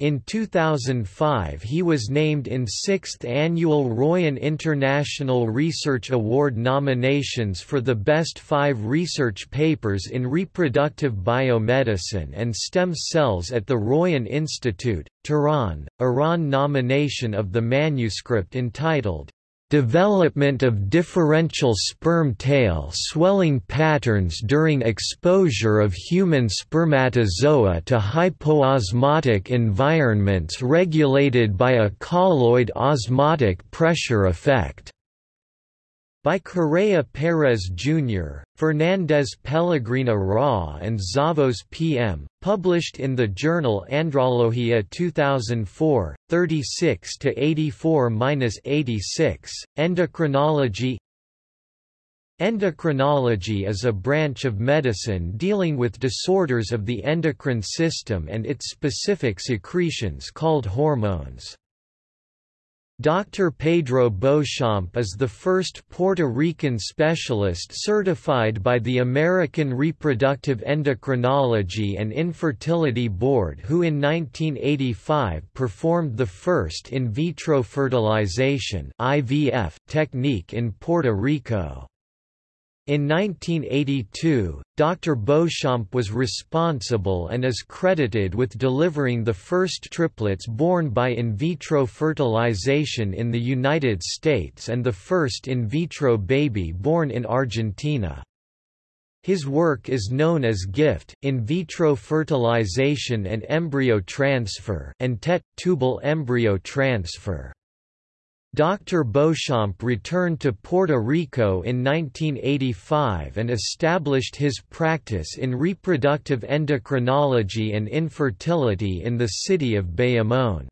Speaker 1: In 2005 he was named in 6th annual Royan International Research Award nominations for the best five research papers in reproductive biomedicine and stem cells at the Royan Institute, Tehran, Iran nomination of the manuscript entitled, Development of differential sperm tail swelling patterns during exposure of human spermatozoa to hypoosmotic environments regulated by a colloid osmotic pressure effect by Correa Perez Jr., Fernandez Pellegrina Ra and Zavos PM, published in the journal Andrologia 2004, 36–84–86, Endocrinology Endocrinology is a branch of medicine dealing with disorders of the endocrine system and its specific secretions called hormones. Dr. Pedro Beauchamp is the first Puerto Rican specialist certified by the American Reproductive Endocrinology and Infertility Board who in 1985 performed the first in vitro fertilization IVF technique in Puerto Rico. In 1982, Dr. Beauchamp was responsible and is credited with delivering the first triplets born by in vitro fertilization in the United States and the first in vitro baby born in Argentina. His work is known as GIFT, in vitro fertilization and embryo transfer and TET, tubal embryo transfer. Dr. Beauchamp returned to Puerto Rico in 1985 and established his practice in reproductive endocrinology and infertility in the city of Bayamón.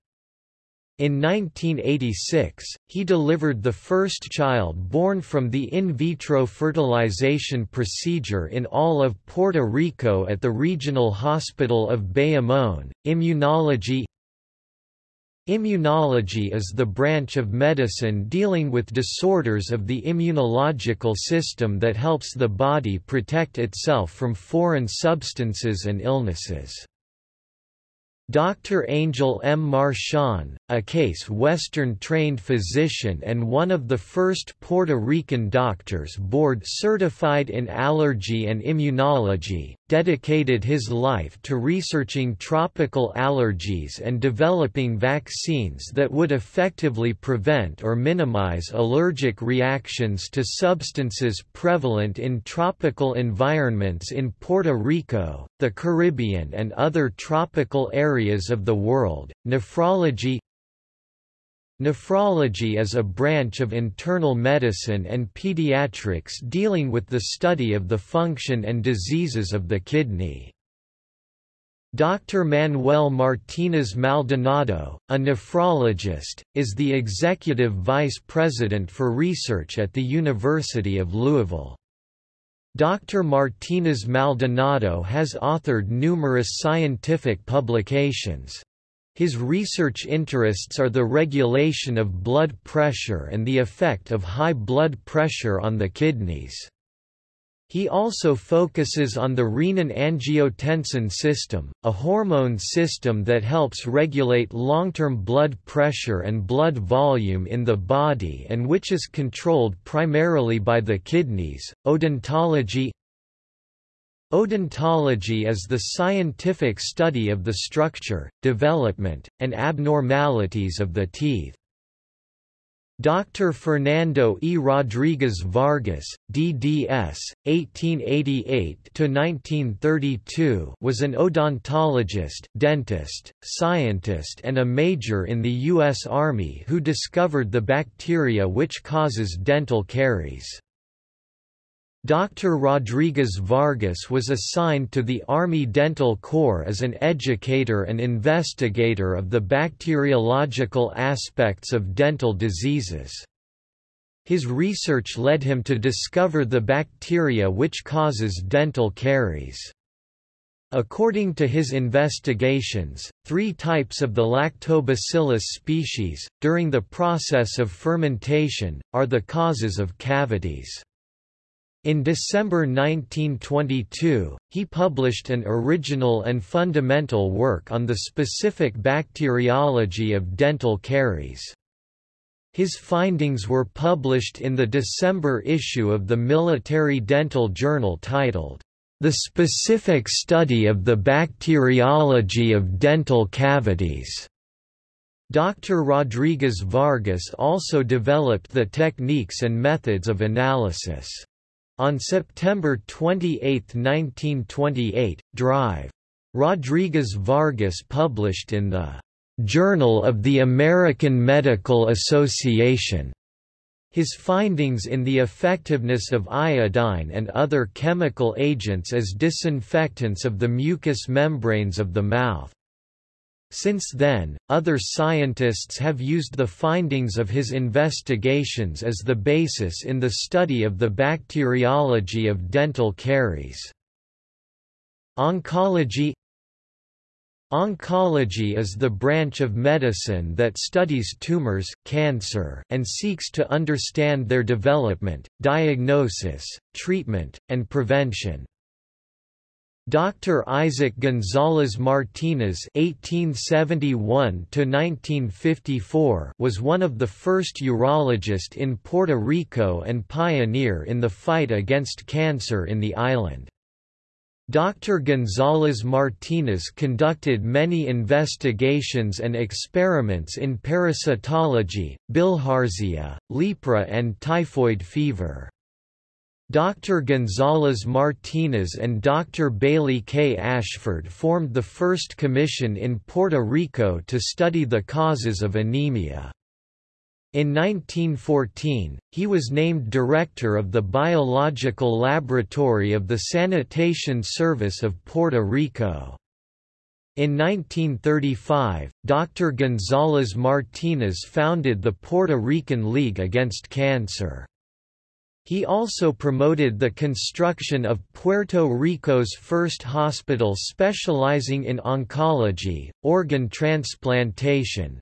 Speaker 1: In 1986, he delivered the first child born from the in vitro fertilization procedure in all of Puerto Rico at the Regional Hospital of Bayamón. Immunology Immunology is the branch of medicine dealing with disorders of the immunological system that helps the body protect itself from foreign substances and illnesses. Dr. Angel M. Marchand, a case Western-trained physician and one of the first Puerto Rican doctors board-certified in allergy and immunology, dedicated his life to researching tropical allergies and developing vaccines that would effectively prevent or minimize allergic reactions to substances prevalent in tropical environments in Puerto Rico, the Caribbean and other tropical areas of the world. Nephrology Nephrology is a branch of internal medicine and pediatrics dealing with the study of the function and diseases of the kidney. Dr. Manuel Martinez Maldonado, a nephrologist, is the executive vice president for research at the University of Louisville. Dr. Martinez Maldonado has authored numerous scientific publications. His research interests are the regulation of blood pressure and the effect of high blood pressure on the kidneys. He also focuses on the renin-angiotensin system, a hormone system that helps regulate long-term blood pressure and blood volume in the body and which is controlled primarily by the kidneys. Odontology Odontology is the scientific study of the structure, development, and abnormalities of the teeth. Dr. Fernando E. Rodriguez Vargas, DDS, 1888–1932 was an odontologist, dentist, scientist and a major in the U.S. Army who discovered the bacteria which causes dental caries. Dr. Rodriguez Vargas was assigned to the Army Dental Corps as an educator and investigator of the bacteriological aspects of dental diseases. His research led him to discover the bacteria which causes dental caries. According to his investigations, three types of the Lactobacillus species, during the process of fermentation, are the causes of cavities. In December 1922, he published an original and fundamental work on the specific bacteriology of dental caries. His findings were published in the December issue of the Military Dental Journal titled, The Specific Study of the Bacteriology of Dental Cavities. Dr. Rodriguez Vargas also developed the techniques and methods of analysis. On September 28, 1928, Drive. Rodriguez Vargas published in the Journal of the American Medical Association his findings in the effectiveness of iodine and other chemical agents as disinfectants of the mucous membranes of the mouth. Since then, other scientists have used the findings of his investigations as the basis in the study of the bacteriology of dental caries. Oncology Oncology is the branch of medicine that studies tumors, cancer, and seeks to understand their development, diagnosis, treatment, and prevention. Dr. Isaac González Martínez (1871–1954) was one of the first urologists in Puerto Rico and pioneer in the fight against cancer in the island. Dr. González Martínez conducted many investigations and experiments in parasitology, bilharzia, lepra and typhoid fever. Dr. González Martínez and Dr. Bailey K. Ashford formed the first commission in Puerto Rico to study the causes of anemia. In 1914, he was named director of the Biological Laboratory of the Sanitation Service of Puerto Rico. In 1935, Dr. González Martínez founded the Puerto Rican League Against Cancer. He also promoted the construction of Puerto Rico's first hospital specializing in oncology, organ transplantation.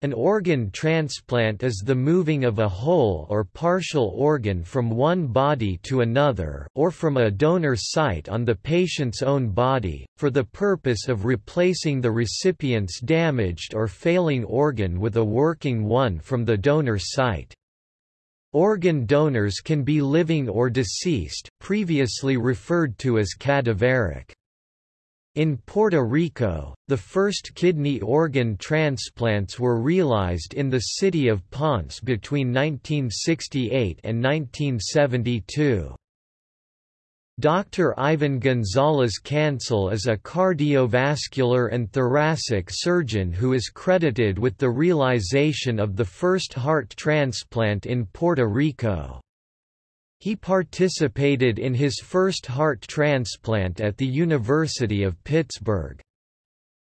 Speaker 1: An organ transplant is the moving of a whole or partial organ from one body to another or from a donor site on the patient's own body, for the purpose of replacing the recipient's damaged or failing organ with a working one from the donor site. Organ donors can be living or deceased, previously referred to as cadaveric. In Puerto Rico, the first kidney organ transplants were realized in the city of Ponce between 1968 and 1972. Dr. Ivan Gonzalez Cancel is a cardiovascular and thoracic surgeon who is credited with the realization of the first heart transplant in Puerto Rico. He participated in his first heart transplant at the University of Pittsburgh.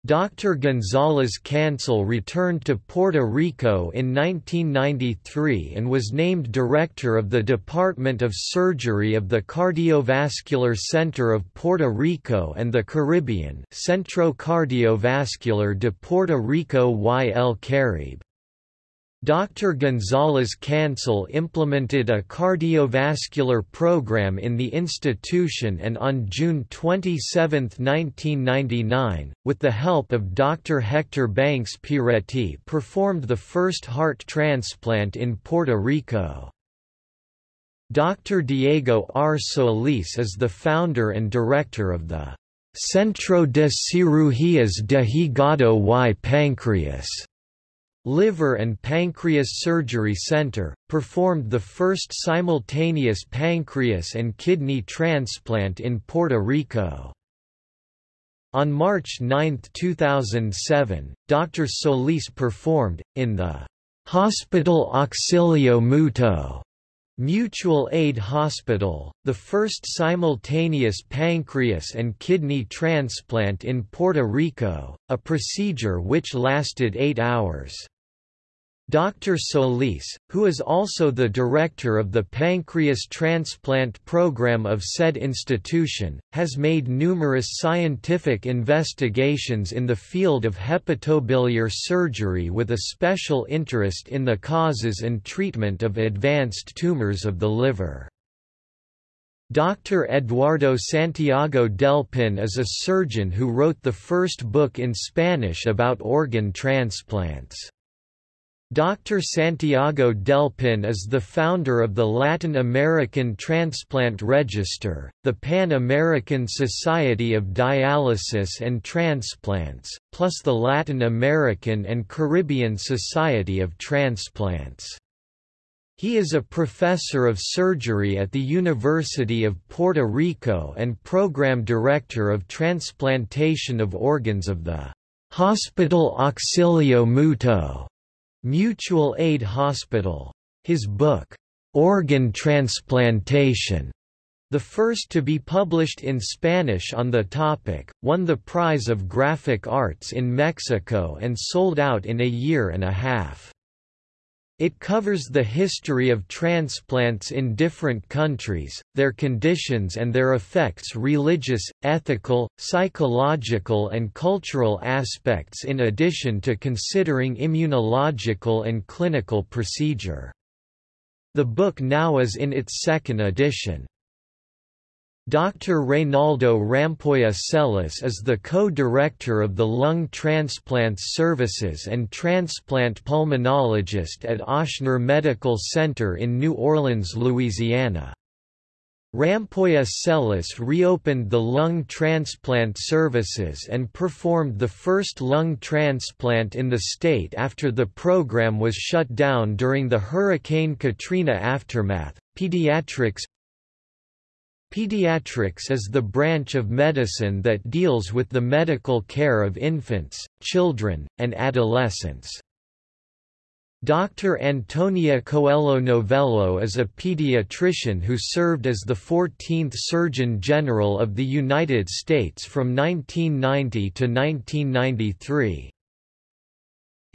Speaker 1: Dr. González Cancel returned to Puerto Rico in 1993 and was named director of the Department of Surgery of the Cardiovascular Center of Puerto Rico and the Caribbean Centro Cardiovascular de Puerto Rico y el Caribe. Dr. González Cancel implemented a cardiovascular program in the institution and on June 27, 1999, with the help of Dr. Hector Banchs Pieretti performed the first heart transplant in Puerto Rico. Dr. Diego R. Solis is the founder and director of the Centro de Cirugías de Hígado y Páncreas Liver and Pancreas Surgery Center, performed the first simultaneous pancreas and kidney transplant in Puerto Rico. On March 9, 2007, Dr. Solis performed, in the Hospital Auxilio Mutuo Mutual Aid Hospital, the first simultaneous pancreas and kidney transplant in Puerto Rico, a procedure which lasted eight hours. Dr. Solis, who is also the director of the pancreas transplant program of said institution, has made numerous scientific investigations in the field of hepatobiliary surgery with a special interest in the causes and treatment of advanced tumors of the liver. Dr. Eduardo Santiago Delpin is a surgeon who wrote the first book in Spanish about organ transplants. Dr. Santiago Delpin is the founder of the Latin American Transplant Register, the Pan-American Society of Dialysis and Transplants, plus the Latin American and Caribbean Society of Transplants. He is a professor of surgery at the University of Puerto Rico and program director of transplantation of organs of the Hospital Auxilio Mutuo Mutual Aid Hospital. His book, Organ Transplantation, the first to be published in Spanish on the topic, won the prize of graphic arts in Mexico and sold out in a year and a half. It covers the history of transplants in different countries, their conditions and their effects religious, ethical, psychological and cultural aspects in addition to considering immunological and clinical procedure. The book now is in its second edition. Dr. Reynaldo Rampolla Celis is the co-director of the Lung Transplants Services and transplant pulmonologist at Ochsner Medical Center in New Orleans, Louisiana. Rampolla Celis reopened the lung transplant services and performed the first lung transplant in the state after the program was shut down during the Hurricane Katrina aftermath. Pediatrics Pediatrics is the branch of medicine that deals with the medical care of infants, children, and adolescents. Dr. Antonia Coelho Novello is a pediatrician who served as the 14th Surgeon General of the United States from 1990 to 1993.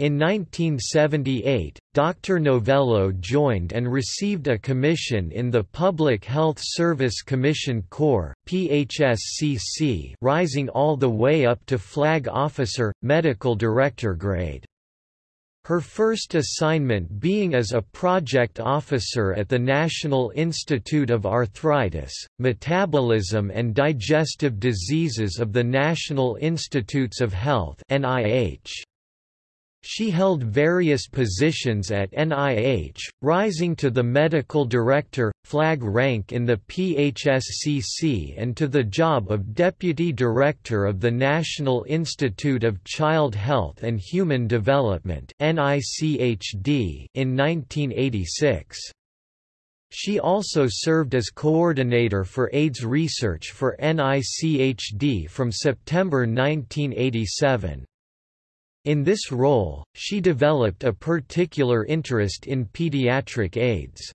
Speaker 1: In 1978, Dr. Novello joined and received a commission in the Public Health Service Commission Corps PHSCC, rising all the way up to flag officer, medical director grade. Her first assignment being as a project officer at the National Institute of Arthritis, Metabolism and Digestive Diseases of the National Institutes of Health NIH. She held various positions at NIH, rising to the medical director, flag rank in the PHSCC and to the job of deputy director of the National Institute of Child Health and Human Development in 1986. She also served as coordinator for AIDS research for NICHD from September 1987. In this role, she developed a particular interest in pediatric AIDS.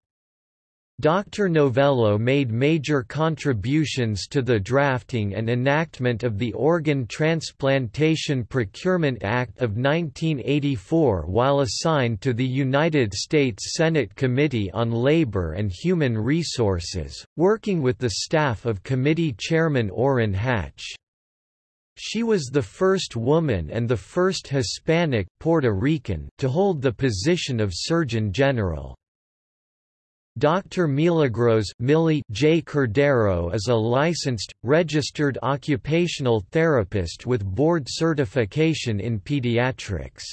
Speaker 1: Dr. Novello made major contributions to the drafting and enactment of the Organ Transplantation Procurement Act of 1984 while assigned to the United States Senate Committee on Labor and Human Resources, working with the staff of Committee Chairman Orrin Hatch. She was the first woman and the first Hispanic Puerto Rican to hold the position of Surgeon General. Dr. Milagros Millie J. Cordero is a licensed, registered occupational therapist with board certification in pediatrics.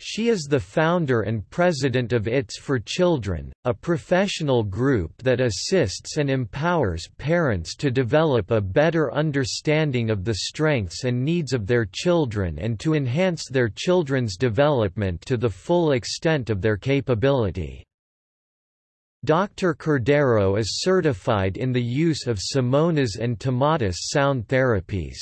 Speaker 1: She is the founder and president of ITS for Children, a professional group that assists and empowers parents to develop a better understanding of the strengths and needs of their children and to enhance their children's development to the full extent of their capability. Dr. Cordero is certified in the use of Samonas and Tomatis sound therapies.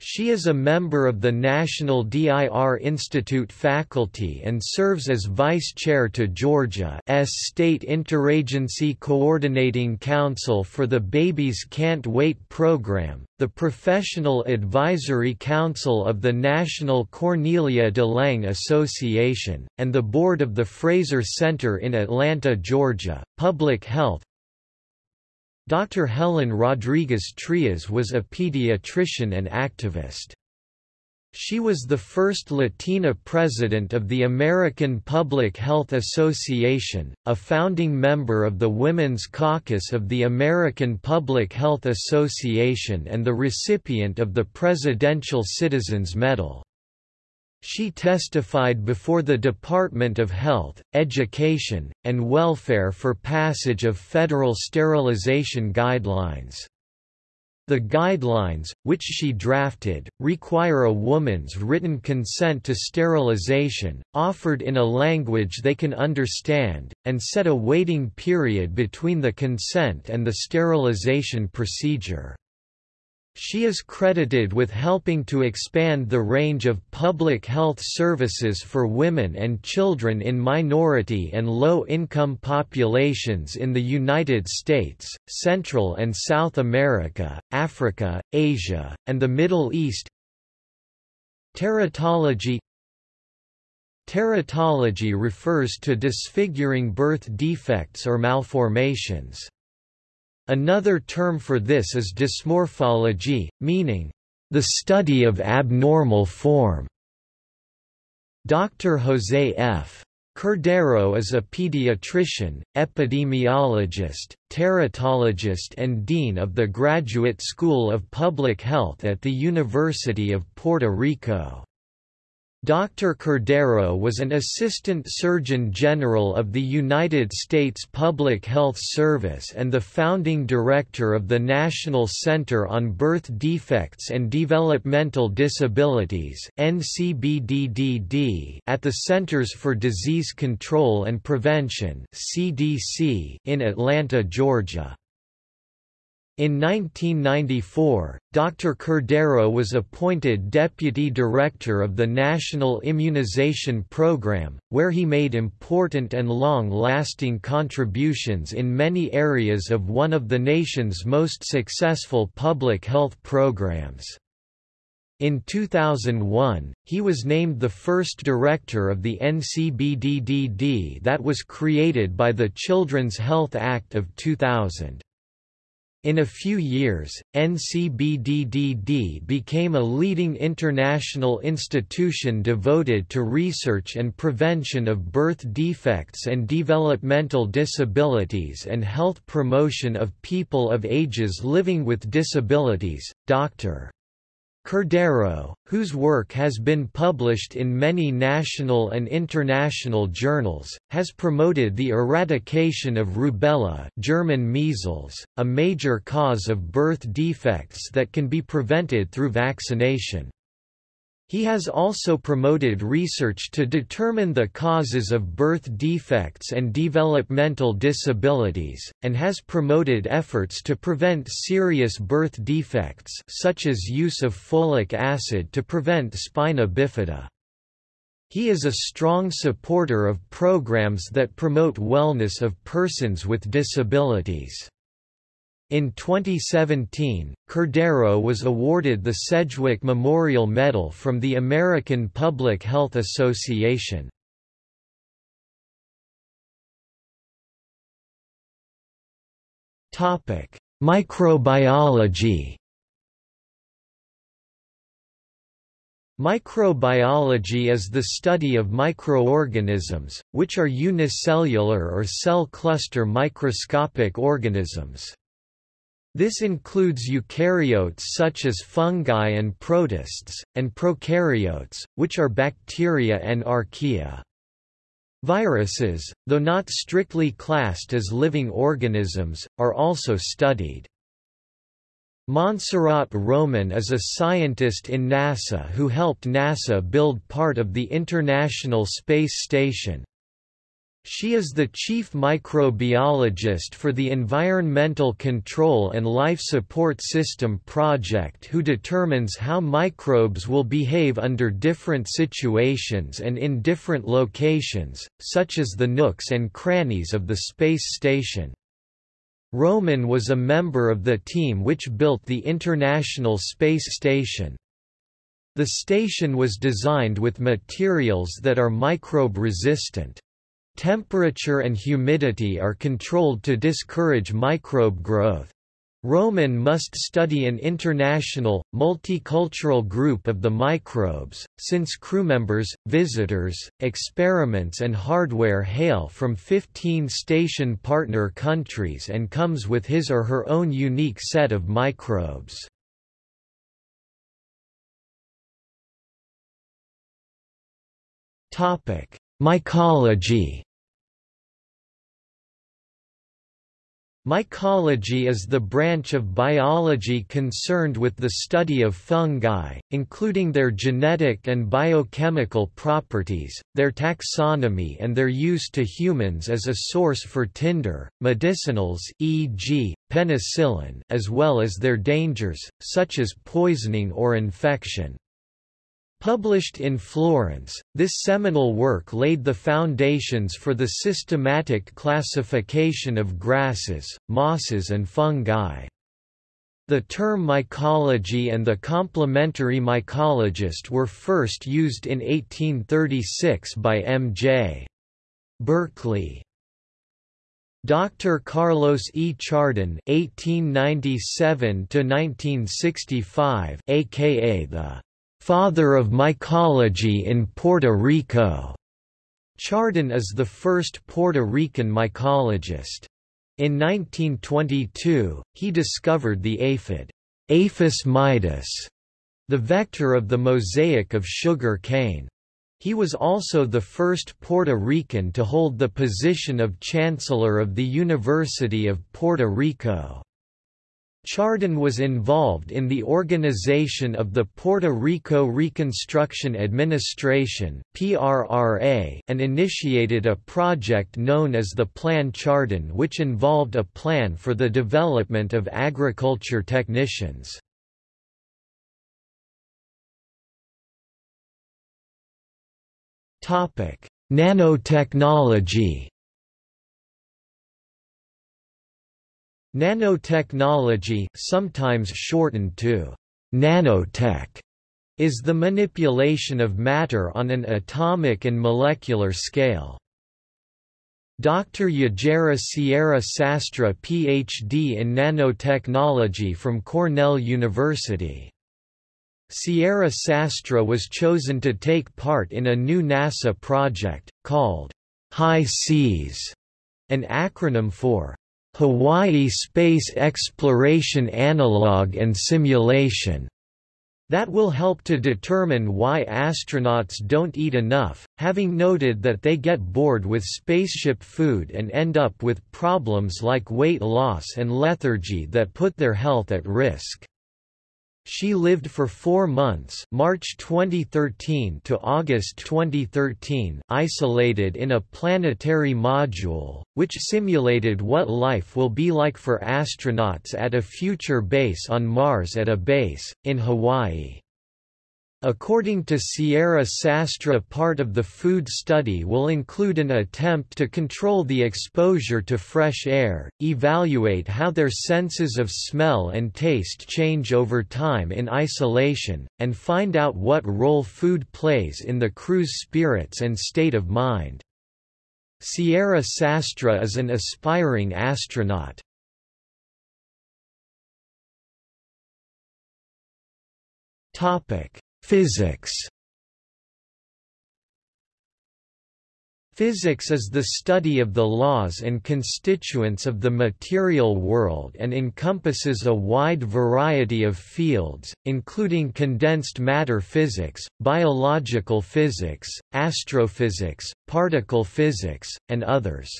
Speaker 1: She is a member of the National DIR Institute faculty and serves as Vice Chair to Georgia's State Interagency Coordinating Council for the Babies Can't Wait program, the Professional Advisory Council of the National Cornelia de Lang Association, and the board of the Frazer Center in Atlanta, Georgia. Public Health Dr. Helen Rodriguez Trias was a pediatrician and activist. She was the first Latina president of the American Public Health Association, a founding member of the Women's Caucus of the American Public Health Association and the recipient of the Presidential Citizens Medal. She testified before the Department of Health, Education, and Welfare for passage of federal sterilization guidelines. The guidelines, which she drafted, require a woman's written consent to sterilization, offered in a language they can understand, and set a waiting period between the consent and the sterilization procedure. She is credited with helping to expand the range of public health services for women and children in minority and low-income populations in the United States, Central and South America, Africa, Asia, and the Middle East. Teratology Teratology refers to disfiguring birth defects or malformations. Another term for this is dysmorphology, meaning, the study of abnormal form. Dr. Jose F. Cordero is a pediatrician, epidemiologist, teratologist and dean of the Graduate School of Public Health at the University of Puerto Rico. Dr. Cordero was an Assistant Surgeon General of the United States Public Health Service and the founding director of the National Center on Birth Defects and Developmental Disabilities at the Centers for Disease Control and Prevention in Atlanta, Georgia. In 1994, Dr. Cordero was appointed Deputy Director of the National Immunization Program, where he made important and long-lasting contributions in many areas of one of the nation's most successful public health programs. In 2001, he was named the first director of the NCBDDD that was created by the Children's Health Act of 2000. In a few years, NCBDDD became a leading international institution devoted to research and prevention of birth defects and developmental disabilities and health promotion of people of ages living with disabilities. Dr. Cordero, whose work has been published in many national and international journals, has promoted the eradication of rubella German measles, a major cause of birth defects that can be prevented through vaccination. He has also promoted research to determine the causes of birth defects and developmental disabilities, and has promoted efforts to prevent serious birth defects such as use of folic acid to prevent spina bifida. He is a strong supporter of programs that promote wellness of persons with disabilities. In 2017, Cordero was awarded the Sedgwick Memorial Medal from the American Public Health Association. Topic: Microbiology Microbiology is the study of microorganisms, which are unicellular or cell cluster microscopic organisms. This includes eukaryotes such as fungi and protists, and prokaryotes, which are bacteria and archaea. Viruses, though not strictly classed as living organisms, are also studied. Montserrat Roman is a scientist in NASA who helped NASA build part of the International Space Station. She is the chief microbiologist for the Environmental Control and Life Support System project who determines how microbes will behave under different situations and in different locations, such as the nooks and crannies of the space station. Roman was a member of the team which built the International Space Station. The station was designed with materials that are microbe-resistant. Temperature and humidity are controlled to discourage microbe growth. Roman must study an international, multicultural group of the microbes, since crewmembers, visitors, experiments and hardware hail from 15 station partner countries and comes with his or her own unique set of microbes. Mycology Mycology is the branch of biology concerned with the study of fungi, including their genetic and biochemical properties, their taxonomy and their use to humans as a source for tinder, medicinals e.g., penicillin as well as their dangers, such as poisoning or infection. Published in Florence, this seminal work laid the foundations for the systematic classification of grasses, mosses and fungi. The term mycology and the complementary mycologist were first used in 1836 by M.J. Berkeley. Dr. Carlos E. Chardón (1897–1965), aka the father of mycology in Puerto Rico. Chardón is the first Puerto Rican mycologist. In 1922, he discovered the aphid Aphis maidis, the vector of the mosaic of sugar cane. He was also the first Puerto Rican to hold the position of Chancellor of the University of Puerto Rico. Chardón was involved in the organization of the Puerto Rico Reconstruction Administration and initiated a project known as the Plan Chardón which involved a plan for the development of agriculture technicians. Nanotechnology Nanotechnology, sometimes shortened to nanotech, is the manipulation of matter on an atomic and molecular scale. Dr. Yajaira Sierra Sastre Ph.D. in nanotechnology from Cornell University. Sierra Sastre was chosen to take part in a new NASA project, called HI-SEAS, an acronym for Hawaii Space Exploration Analog and Simulation that will help to determine why astronauts don't eat enough, having noted that they get bored with spaceship food and end up with problems like weight loss and lethargy that put their health at risk. She lived for four months March 2013 to August 2013 isolated in a planetary module, which simulated what life will be like for astronauts at a future base on Mars at a base, in Hawaii. According to Sierra Sastre part of the food study will include an attempt to control the exposure to fresh air, evaluate how their senses of smell and taste change over time in isolation, and find out what role food plays in the crew's spirits and state of mind. Sierra Sastre is an aspiring astronaut. Topic Physics Physics is the study of the laws and constituents of the material world and encompasses a wide variety of fields, including condensed matter physics, biological physics, astrophysics, particle physics, and others.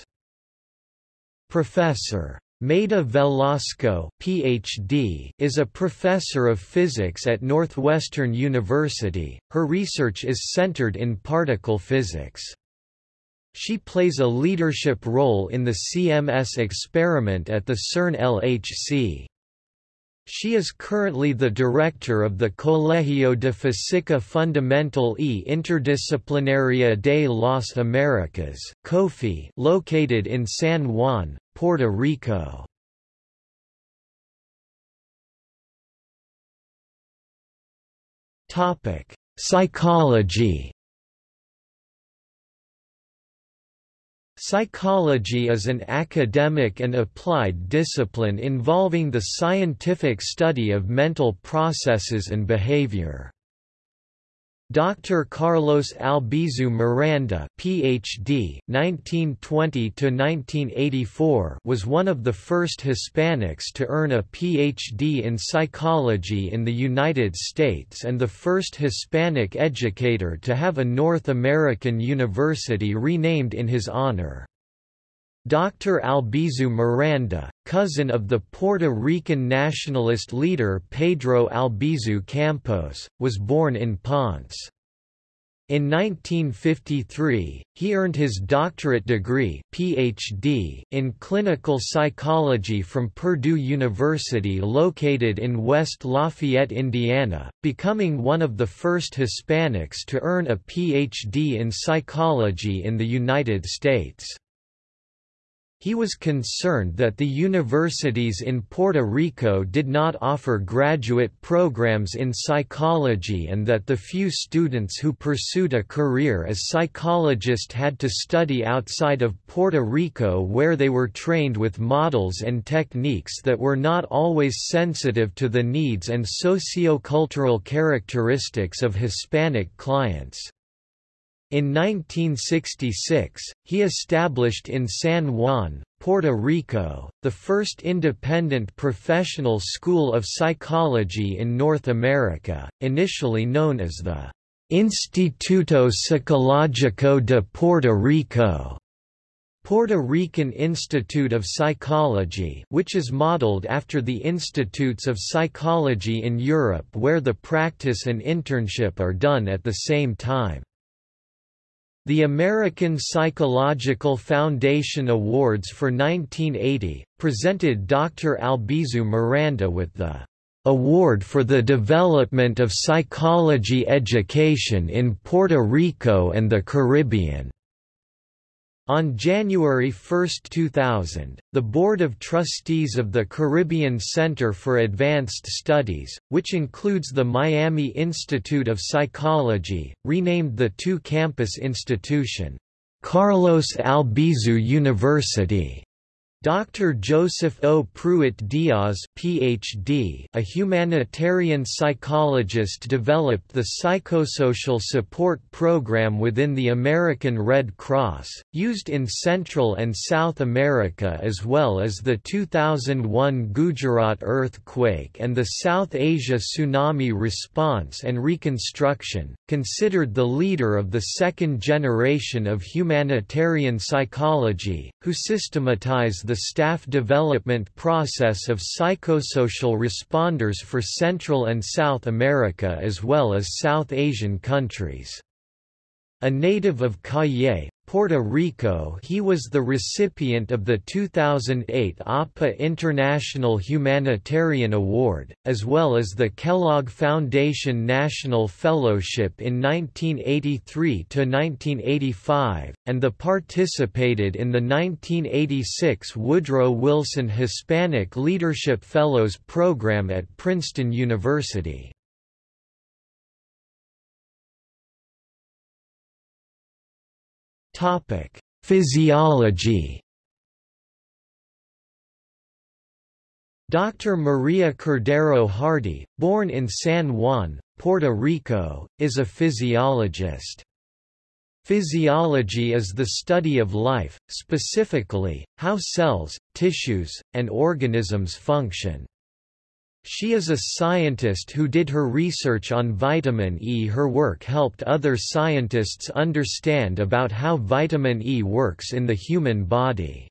Speaker 1: Professor Mayda Velasco PhD, is a professor of physics at Northwestern University. Her research is centered in particle physics. She plays a leadership role in the CMS experiment at the CERN LHC. She is currently the director of the Colegio de Física Fundamental e Interdisciplinaria de las Americas located in San Juan, Puerto Rico. Topic: Psychology Psychology is an academic and applied discipline involving the scientific study of mental processes and behavior. Dr. Carlos Albizu Miranda PhD 1920–1984) was one of the first Hispanics to earn a PhD in psychology in the United States and the first Hispanic educator to have a North American university renamed in his honor. Dr. Albizu Miranda, cousin of the Puerto Rican nationalist leader Pedro Albizu Campos, was born in Ponce. In 1953, he earned his doctorate degree PhD in clinical psychology from Purdue University located in West Lafayette, Indiana, becoming one of the first Hispanics to earn a PhD in psychology in the United States. He was concerned that the universities in Puerto Rico did not offer graduate programs in psychology and that the few students who pursued a career as psychologist had to study outside of Puerto Rico where they were trained with models and techniques that were not always sensitive to the needs and socio-cultural characteristics of Hispanic clients. In 1966, he established in San Juan, Puerto Rico, the first independent professional school of psychology in North America, initially known as the Instituto Psicológico de Puerto Rico. Puerto Rican Institute of Psychology which is modeled after the Institutes of Psychology in Europe where the practice and internship are done at the same time. The American Psychological Foundation Awards for 1980, presented Dr. Albizu Miranda with the Award for the Development of Psychology Education in Puerto Rico and the Caribbean. On January 1, 2000, the Board of Trustees of the Caribbean Center for Advanced Studies, which includes the Miami Institute of Psychology, renamed the two-campus institution, Carlos Albizu University, Dr. Joseph O. Prewitt Diaz PhD, a humanitarian psychologist developed the Psychosocial Support Program within the American Red Cross, used in Central and South America as well as the 2001 Gujarat earthquake and the South Asia tsunami response and reconstruction, considered the leader of the second generation of humanitarian psychology, who systematized the the staff development process of psychosocial responders for Central and South America as well as South Asian countries. A native of Cayey, Puerto Rico he was the recipient of the 2008 APA International Humanitarian Award, as well as the Kellogg Foundation National Fellowship in 1983–1985, and the participated in the 1986 Woodrow Wilson Hispanic Leadership Fellows Program at Princeton University. Topic: Physiology. Dr. Maria Cordero Hardy, born in San Juan, Puerto Rico, is a physiologist. Physiology is the study of life, specifically, how cells, tissues, and organisms function. She is a scientist who did her research on vitamin E. Her work helped other scientists understand about how vitamin E works in the human body.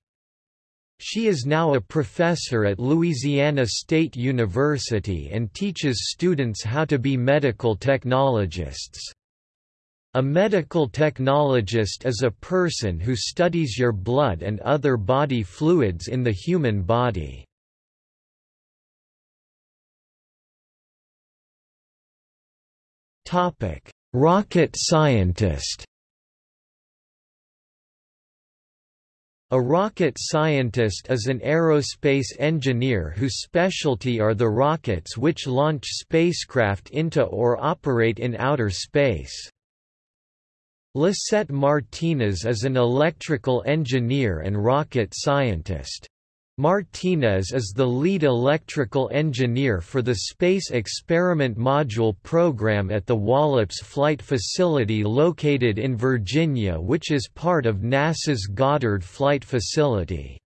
Speaker 1: She is now a professor at Louisiana State University and teaches students how to be medical technologists. A medical technologist is a person who studies your blood and other body fluids in the human body. Rocket scientist A rocket scientist is an aerospace engineer whose specialty are the rockets which launch spacecraft into or operate in outer space. Lisette Martinez is an electrical engineer and rocket scientist. Martinez is the lead electrical engineer for the Space Experiment Module program at the Wallops Flight Facility located in Virginia which is part of NASA's Goddard Flight Facility.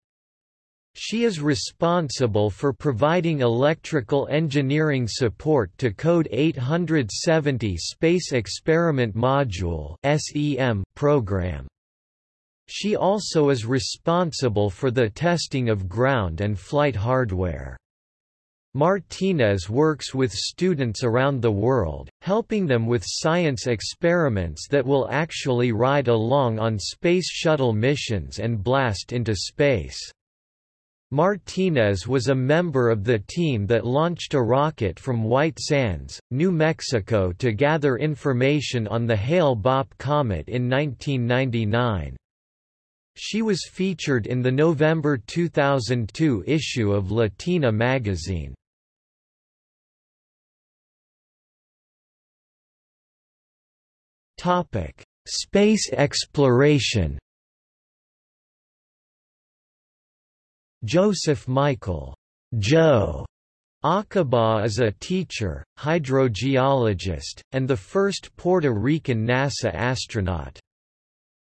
Speaker 1: She is responsible for providing electrical engineering support to Code 870 Space Experiment Module program. She also is responsible for the testing of ground and flight hardware. Martinez works with students around the world, helping them with science experiments that will actually ride along on Space Shuttle missions and blast into space. Martinez was a member of the team that launched a rocket from White Sands, New Mexico to gather information on the Hale-Bopp comet in 1999. She was featured in the November 2002 issue of Latina magazine. Topic: Space exploration Joseph Michael Joe Acaba is a teacher, hydrogeologist, and the first Puerto Rican NASA astronaut.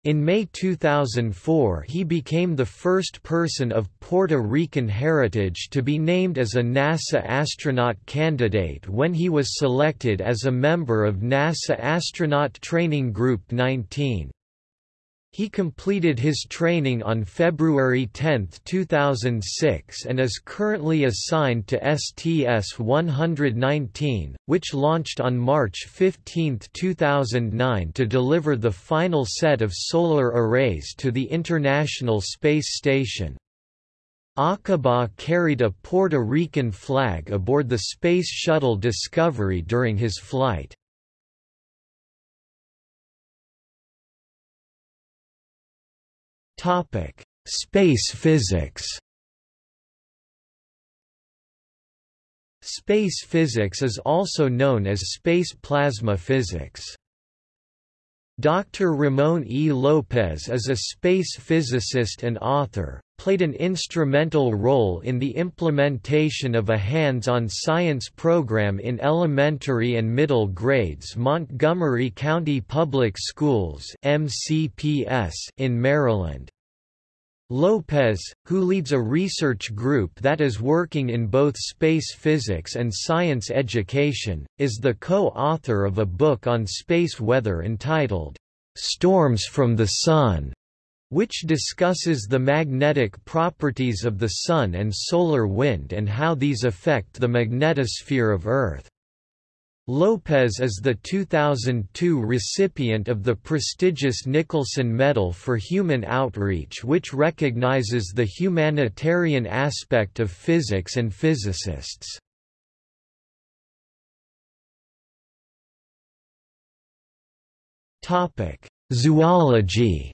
Speaker 1: In May 2004 he became the first person of Puerto Rican heritage to be named as a NASA astronaut candidate when he was selected as a member of NASA Astronaut Training Group 19. He completed his training on February 10, 2006 and is currently assigned to STS-119, which launched on March 15, 2009 to deliver the final set of solar arrays to the International Space Station. Acaba carried a Puerto Rican flag aboard the Space Shuttle Discovery during his flight. Topic: Space physics. Space physics is also known as space plasma physics. Dr. Ramon E. Lopez is a space physicist and author, played an instrumental role in the implementation of a hands-on science program in elementary and middle grades Montgomery County Public Schools MCPS in Maryland. Lopez, who leads a research group that is working in both space physics and science education, is the co-author of a book on space weather entitled, "'Storms from the Sun' which discusses the magnetic properties of the Sun and solar wind and how these affect the magnetosphere of Earth. Lopez is the 2002 recipient of the prestigious Nicholson Medal for Human Outreach which recognizes the humanitarian aspect of physics and physicists. Zoology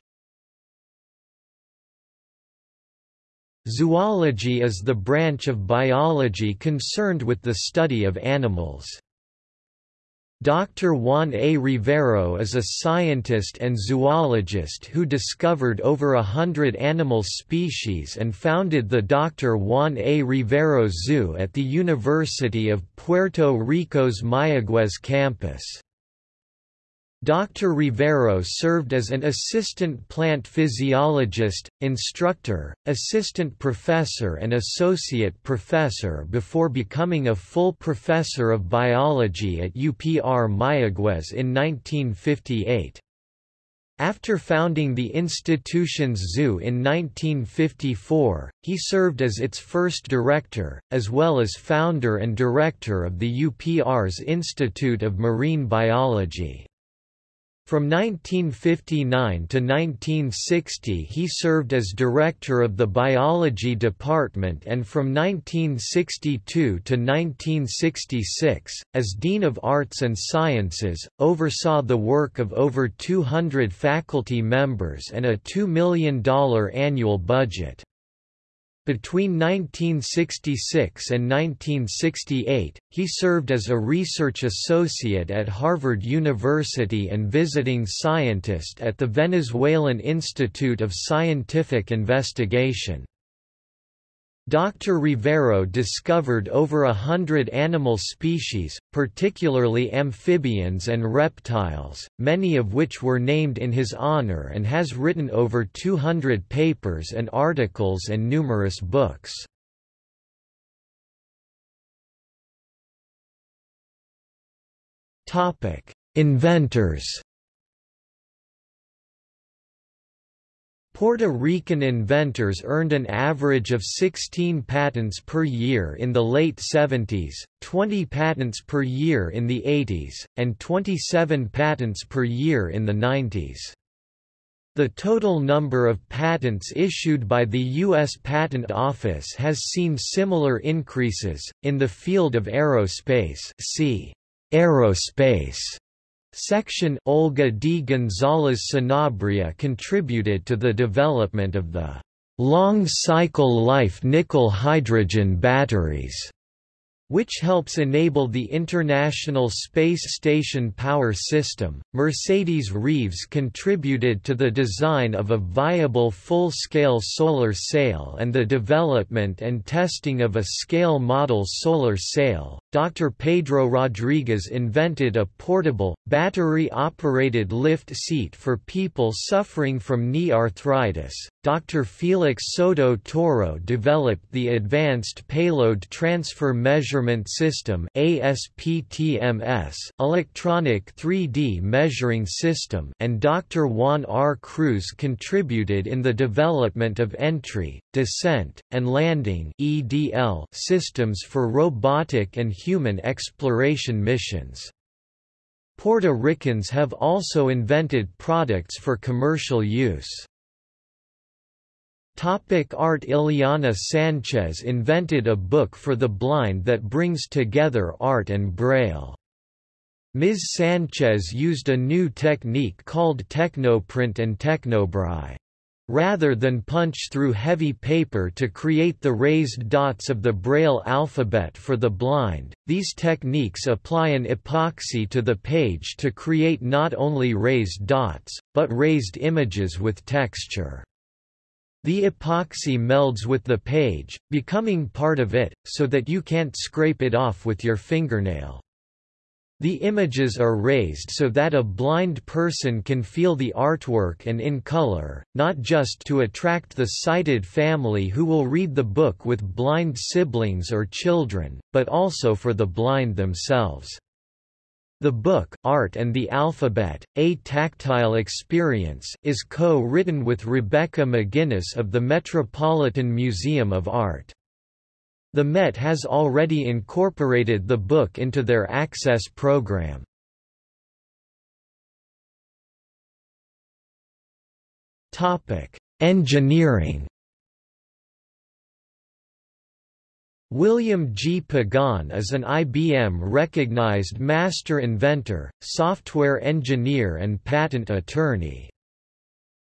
Speaker 1: Zoology is the branch of biology concerned with the study of animals. Dr. Juan A. Rivero is a scientist and zoologist who discovered over a hundred animal species and founded the Dr. Juan A. Rivero Zoo at the University of Puerto Rico's Mayagüez campus. Dr. Rivero served as an assistant plant physiologist, instructor, assistant professor and associate professor before becoming a full professor of biology at UPR Mayagüez in 1958. After founding the institution's zoo in 1954, he served as its first director, as well as founder and director of the UPR's Institute of Marine Biology. From 1959 to 1960 he served as director of the biology department and from 1962 to 1966, as Dean of Arts and Sciences, oversaw the work of over 200 faculty members and a $2 million annual budget. Between 1966 and 1968, he served as a research associate at Harvard University and visiting scientist at the Venezuelan Institute of Scientific Investigation. Dr. Rivero discovered over a hundred animal species, particularly amphibians and reptiles, many of which were named in his honor and has written over 200 papers and articles and numerous books. Inventors Puerto Rican inventors earned an average of 16 patents per year in the late 70s, 20 patents per year in the 80s, and 27 patents per year in the 90s. The total number of patents issued by the U.S. Patent Office has seen similar increases. In the field of aerospace, see aerospace Section Olga D. González Sanabria contributed to the development of the long cycle life nickel hydrogen batteries which helps enable the International Space Station power system. Mercedes Reeves contributed to the design of a viable full-scale solar sail and the development and testing of a scale model solar sail. Dr. Pedro Rodriguez invented a portable, battery-operated lift seat for people suffering from knee arthritis. Dr. Felix Soto Toro developed the Advanced Payload Transfer Measurement System ASPTMS electronic 3D measuring system and Dr. Juan R. Cruz contributed in the development of entry, descent, and landing EDL systems for robotic and human exploration missions. Puerto Ricans have also invented products for commercial use. Topic art Ileana Sanchez invented a book for the blind that brings together art and braille. Ms. Sanchez used a new technique called technoprint and technobraille. Rather than punch through heavy paper to create the raised dots of the Braille alphabet for the blind, these techniques apply an epoxy to the page to create not only raised dots, but raised images with texture. The epoxy melds with the page, becoming part of it, so that you can't scrape it off with your fingernail. The images are raised so that a blind person can feel the artwork and in color, not just to attract the sighted family who will read the book with blind siblings or children, but also for the blind themselves. The book, Art and the Alphabet, A Tactile Experience is co-written with Rebecca McGinnis of the Metropolitan Museum of Art. The Met has already incorporated the book into their Access program. Engineering William G. Pagan is an IBM-recognized master inventor, software engineer and patent attorney.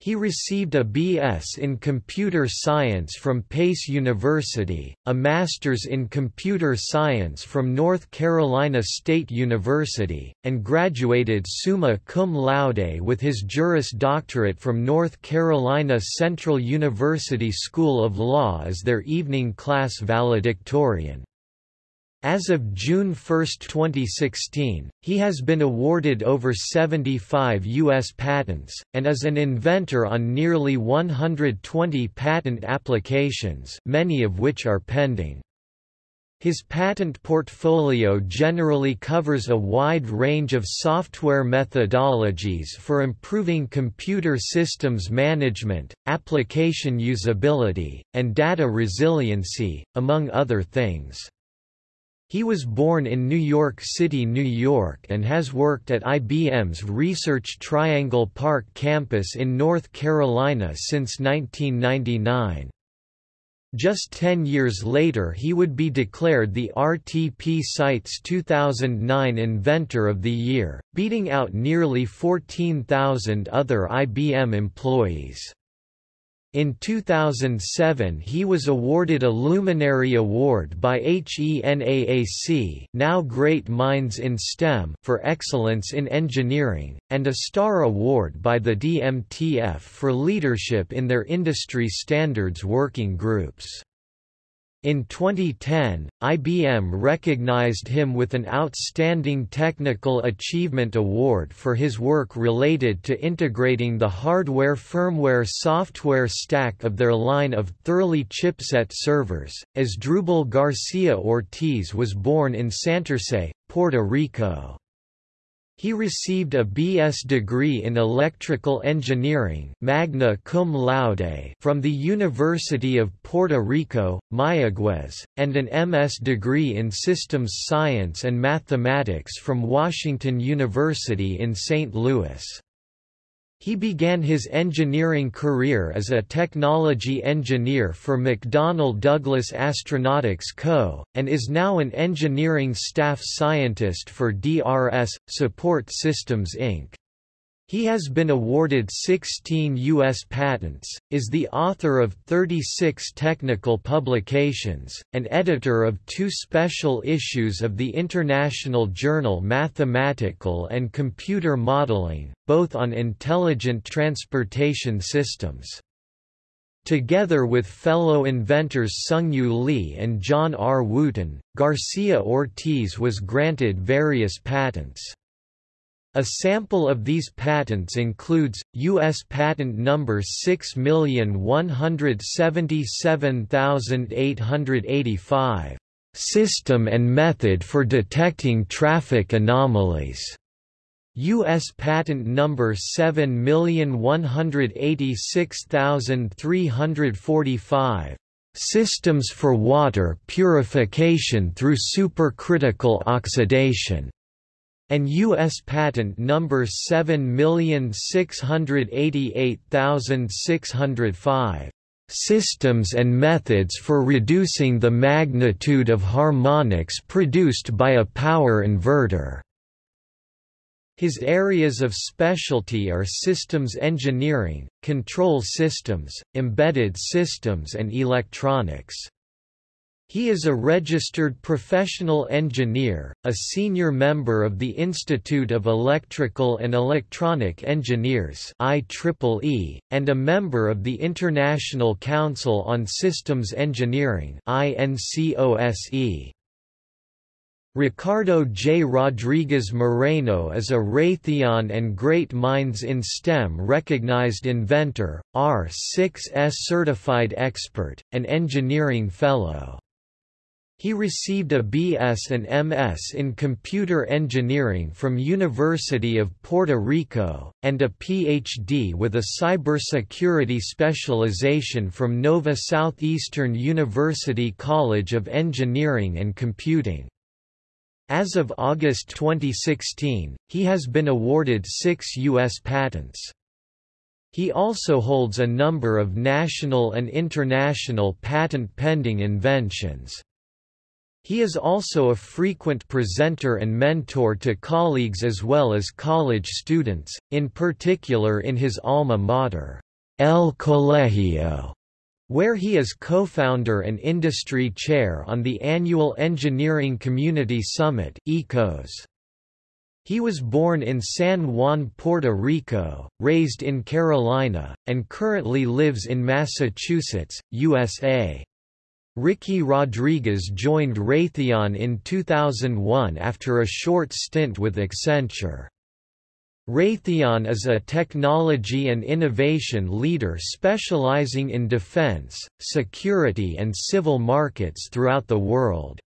Speaker 1: He received a B.S. in Computer Science from Pace University, a Master's in Computer Science from North Carolina State University, and graduated summa cum laude with his Juris Doctorate from North Carolina Central University School of Law as their evening class valedictorian. As of June 1, 2016, he has been awarded over 75 U.S. patents, and is an inventor on nearly 120 patent applications many of which are pending. His patent portfolio generally covers a wide range of software methodologies for improving computer systems management, application usability, and data resiliency, among other things. He was born in New York City, New York and has worked at IBM's Research Triangle Park campus in North Carolina since 1999. Just 10 years later he would be declared the RTP Site's 2009 Inventor of the Year, beating out nearly 14,000 other IBM employees. In 2007 he was awarded a Luminary Award by HENAAC now Great Minds in STEM for excellence in engineering, and a Star Award by the DMTF for leadership in their industry standards working groups. In 2010, IBM recognized him with an Outstanding Technical Achievement Award for his work related to integrating the hardware-firmware software stack of their line of Thurley chipset servers. as Asdrubal Garcia Ortiz was born in Santurce, Puerto Rico. He received a B.S. degree in electrical engineering magna cum laude from the University of Puerto Rico, Mayagüez, and an M.S. degree in systems science and mathematics from Washington University in St. Louis. He began his engineering career as a technology engineer for McDonnell Douglas Astronautics Co., and is now an engineering staff scientist for DRS, Support Systems Inc. He has been awarded 16 U.S. patents, is the author of 36 technical publications, and editor of two special issues of the international journal Mathematical and Computer Modeling, both on intelligent transportation systems. Together with fellow inventors Sungyu Lee and John R. Wooten, Garcia Ortiz was granted various patents. A sample of these patents includes, U.S. Patent Number 6177885, "...system and method for detecting traffic anomalies." U.S. Patent Number 7186345, "...systems for water purification through supercritical oxidation." And U.S. Patent Number 7688605. Systems and methods for reducing the magnitude of harmonics produced by a power inverter. His areas of specialty are systems engineering, control systems, embedded systems and electronics. He is a registered professional engineer, a senior member of the Institute of Electrical and Electronic Engineers IEEE, and a member of the International Council on Systems Engineering INCOSE. Ricardo J. Rodriguez Moreno is a Raytheon and Great Minds in STEM recognized inventor, R6S certified expert, and engineering fellow. He received a B.S. and M.S. in computer engineering from University of Puerto Rico, and a Ph.D. with a cybersecurity specialization from Nova Southeastern University College of Engineering and Computing. As of August 2016, he has been awarded six U.S. patents. He also holds a number of national and international patent pending inventions. He is also a frequent presenter and mentor to colleagues as well as college students, in particular in his alma mater, El Colegio, where he is co-founder and industry chair on the annual Engineering Community Summit ECOS. He was born in San Juan, Puerto Rico, raised in Carolina, and currently lives in Massachusetts, USA. Ricky Rodriguez joined Raytheon in 2001 after a short stint with Accenture. Raytheon is a technology and innovation leader specializing in defense, security and civil markets throughout the world.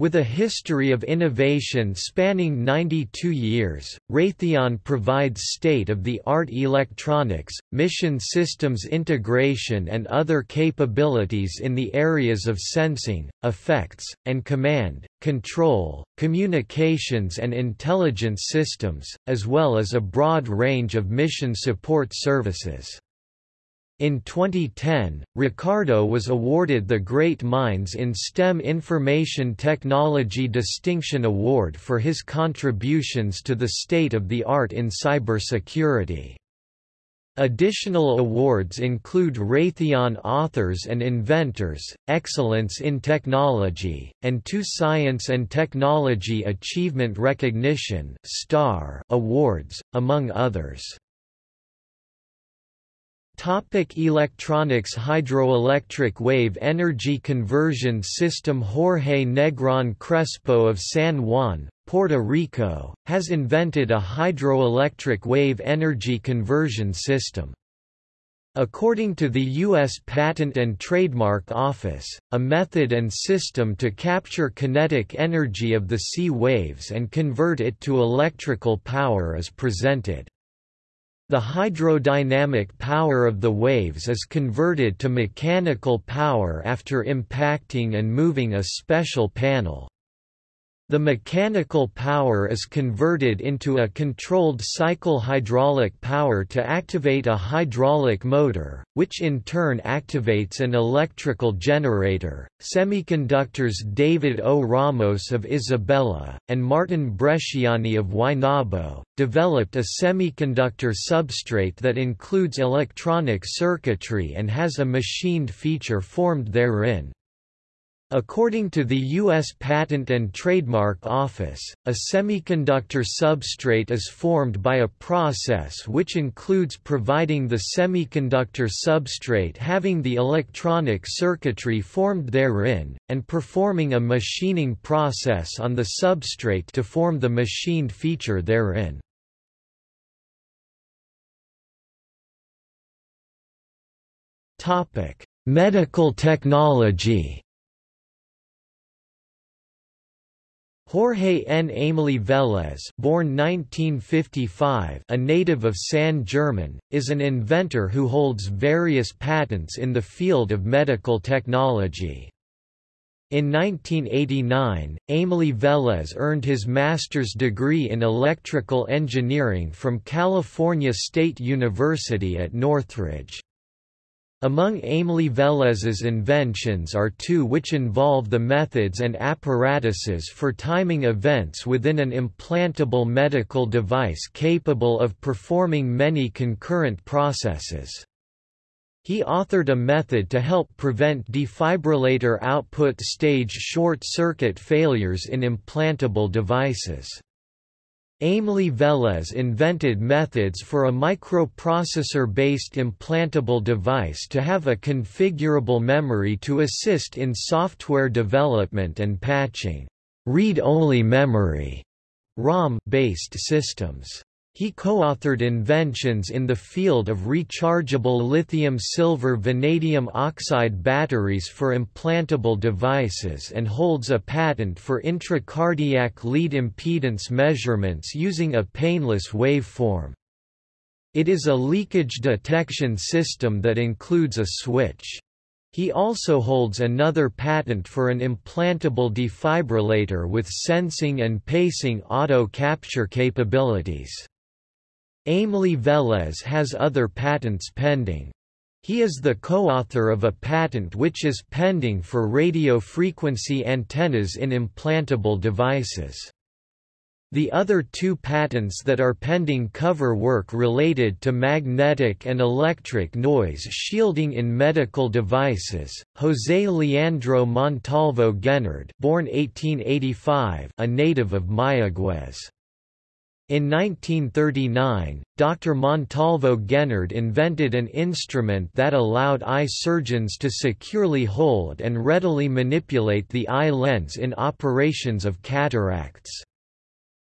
Speaker 1: With a history of innovation spanning 92 years, Raytheon provides state-of-the-art electronics, mission systems integration and other capabilities in the areas of sensing, effects, and command, control, communications and intelligence systems, as well as a broad range of mission support services. In 2010, Ricardo was awarded the Great Minds in STEM Information Technology Distinction Award for his contributions to the state-of-the-art in cybersecurity. Additional awards include Raytheon Authors and Inventors, Excellence in Technology, and two Science and Technology Achievement Recognition awards, among others. Topic electronics Hydroelectric wave energy conversion system Jorge Negron Crespo of San Juan, Puerto Rico, has invented a hydroelectric wave energy conversion system. According to the U.S. Patent and Trademark Office, a method and system to capture kinetic energy of the sea waves and convert it to electrical power is presented. The hydrodynamic power of the waves is converted to mechanical power after impacting and moving a special panel. The mechanical power is converted into a controlled cycle hydraulic power to activate a hydraulic motor, which in turn activates an electrical generator. Semiconductors David O. Ramos of Isabela, and Martin Bresciani of Guaynabo, developed a semiconductor substrate that includes electronic circuitry and has a machined feature formed therein. According to the U.S. Patent and Trademark Office, a semiconductor substrate is formed by a process which includes providing the semiconductor substrate having the electronic circuitry formed therein, and performing a machining process on the substrate to form the machined feature therein. Medical technology Jorge N. Amely Vélez born 1955, a native of San German, is an inventor who holds various patents in the field of medical technology. In 1989, Amely Vélez earned his master's degree in electrical engineering from California State University at Northridge. Among Amely Vélez's inventions are two which involve the methods and apparatuses for timing events within an implantable medical device capable of performing many concurrent processes. He authored a method to help prevent defibrillator output stage short-circuit failures in implantable devices. Amely Vélez invented methods for a microprocessor-based implantable device to have a configurable memory to assist in software development and patching read-only memory ROM-based systems. He co-authored inventions in the field of rechargeable lithium-silver vanadium oxide batteries for implantable devices and holds a patent for intracardiac lead impedance measurements using a painless waveform. It is a leakage detection system that includes a switch. He also holds another patent for an implantable defibrillator with sensing and pacing auto capture capabilities. Amely Vélez has other patents pending. He is the co-author of a patent which is pending for radio frequency antennas in implantable devices. The other two patents that are pending cover work related to magnetic and electric noise shielding in medical devices. José Leandro Montalvo Guenard, born 1885, a native of Mayagüez. In 1939, Dr. Montalvo Guenard invented an instrument that allowed eye surgeons to securely hold and readily manipulate the eye lens in operations of cataracts.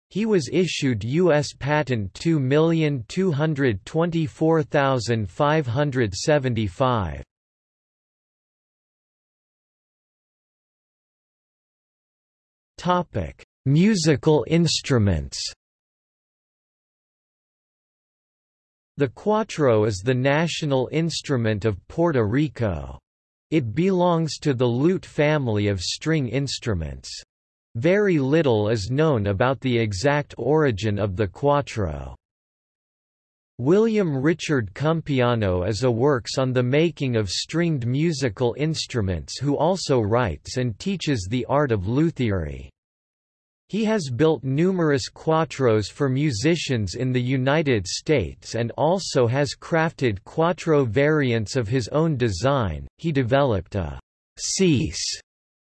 Speaker 1: He was issued U.S. Patent 2224575. Topic: Musical instruments. The cuatro is the national instrument of Puerto Rico. It belongs to the lute family of string instruments. Very little is known about the exact origin of the cuatro. William Richard Cumpiano is a works on the making of stringed musical instruments who also writes and teaches the art of luthiery. He has built numerous cuatros for musicians in the United States and also has crafted cuatro variants of his own design. He developed a seis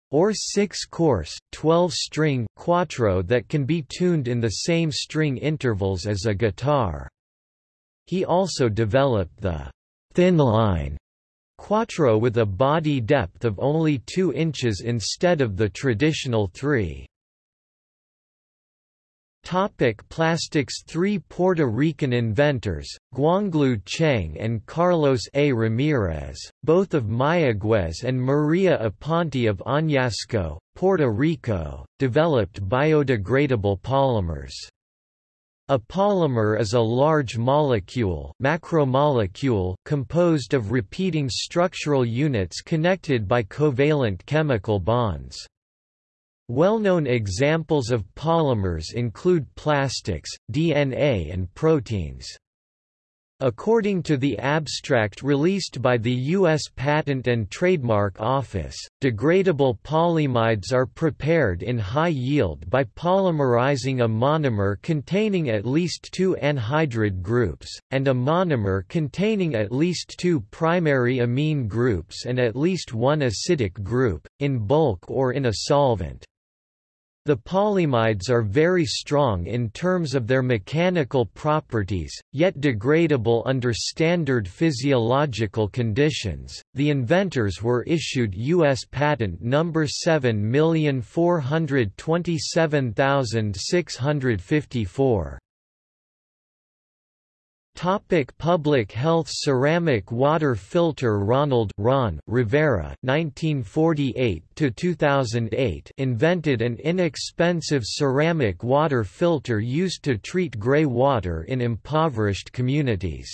Speaker 1: or six-course, 12-string cuatro that can be tuned in the same string intervals as a guitar. He also developed the thin line cuatro with a body depth of only 2 inches instead of the traditional 3. Topic plastics Three Puerto Rican inventors, Guanglu Cheng and Carlos A. Ramirez, both of Mayagüez and Maria Aponte of Añasco, Puerto Rico, developed biodegradable polymers. A polymer is a large molecule, macromolecule composed of repeating structural units connected by covalent chemical bonds. Well-known examples of polymers include plastics, DNA and proteins. According to the abstract released by the U.S. Patent and Trademark Office, degradable polyimides are prepared in high yield by polymerizing a monomer containing at least two anhydride groups, and a monomer containing at least two primary amine groups and at least one acidic group, in bulk or in a solvent. The polyimides are very strong in terms of their mechanical properties, yet degradable under standard physiological conditions. The inventors were issued U.S. Patent Number 7427654. Topic public health Ceramic water filter Ronald Ron Rivera 1948 2008 invented an inexpensive ceramic water filter used to treat gray water in impoverished communities.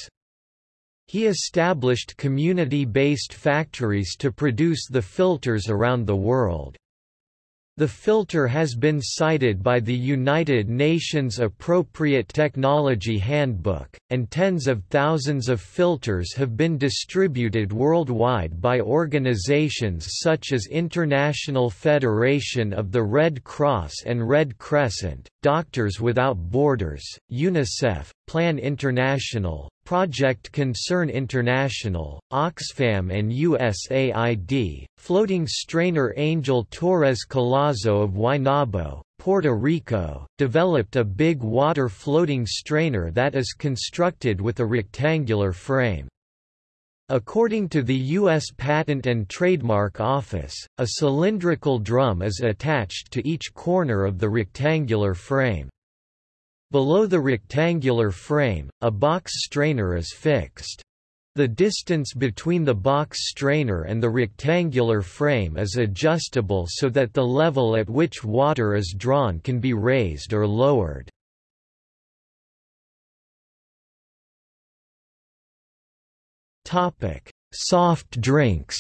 Speaker 1: He established community-based factories to produce the filters around the world. The filter has been cited by the United Nations Appropriate Technology Handbook, and tens of thousands of filters have been distributed worldwide by organizations such as International Federation of the Red Cross and Red Crescent, Doctors Without Borders, UNICEF, Plan International, Project Concern International, Oxfam and USAID, floating strainer Angel Torres Collazo of Guaynabo, Puerto Rico, developed a big water floating strainer that is constructed with a rectangular frame. According to the U.S. Patent and Trademark Office, a cylindrical drum is attached to each corner of the rectangular frame. Below the rectangular frame, a box strainer is fixed. The distance between the box strainer and the rectangular frame is adjustable so that the level at which water is drawn can be raised or lowered. Soft drinks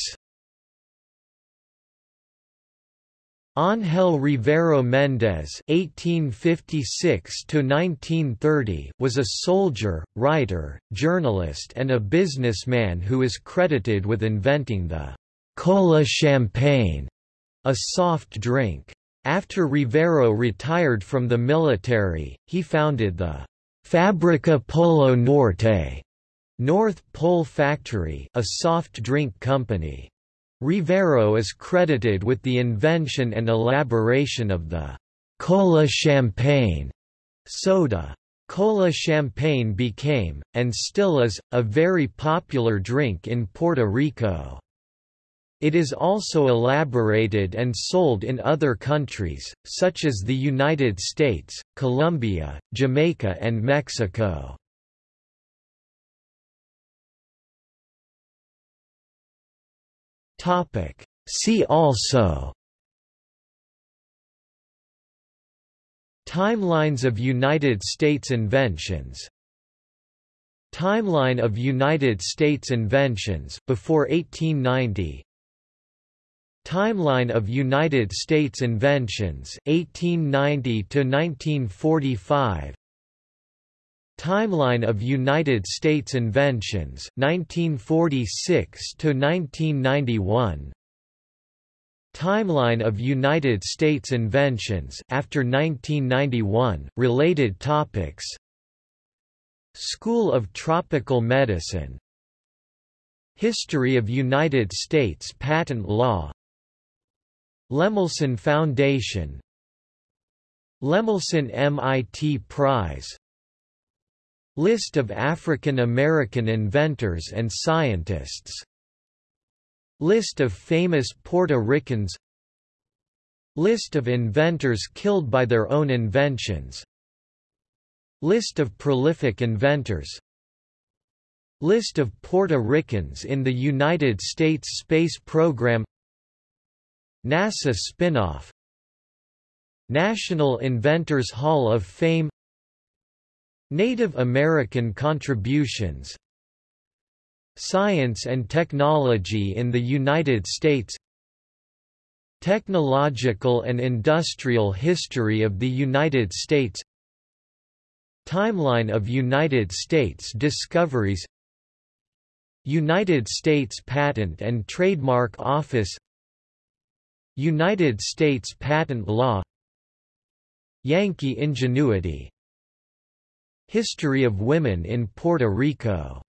Speaker 1: Ángel Rivero Méndez (1856–1930) was a soldier, writer, journalist, and a businessman who is credited with inventing the cola champagne, a soft drink. After Rivero retired from the military, he founded the Fábrica Polo Norte, North Pole Factory, a soft drink company. Rivero is credited with the invention and elaboration of the cola champagne soda. Cola champagne became, and still is, a very popular drink in Puerto Rico. It is also elaborated and sold in other countries, such as the United States, Colombia, Jamaica and Mexico. Topic. See also Timelines of United States inventions. Timeline of United States inventions before 1890 Timeline of United States inventions 1890 to 1945 Timeline of United States inventions 1946 to 1991 Timeline of United States inventions after 1991 related topics. School of Tropical Medicine. History of United States Patent Law. Lemelson Foundation. Lemelson MIT Prize List of African American inventors and scientists. List of famous Puerto Ricans. List of inventors killed by their own inventions. List of prolific inventors. List of Puerto Ricans in the United States Space Program. NASA spinoff. National Inventors Hall of Fame Native American contributions. Science and technology in the United States. Technological and industrial history of the United States. Timeline of United States discoveries. United States Patent and Trademark Office. United States Patent Law. Yankee Ingenuity History of women in Puerto Rico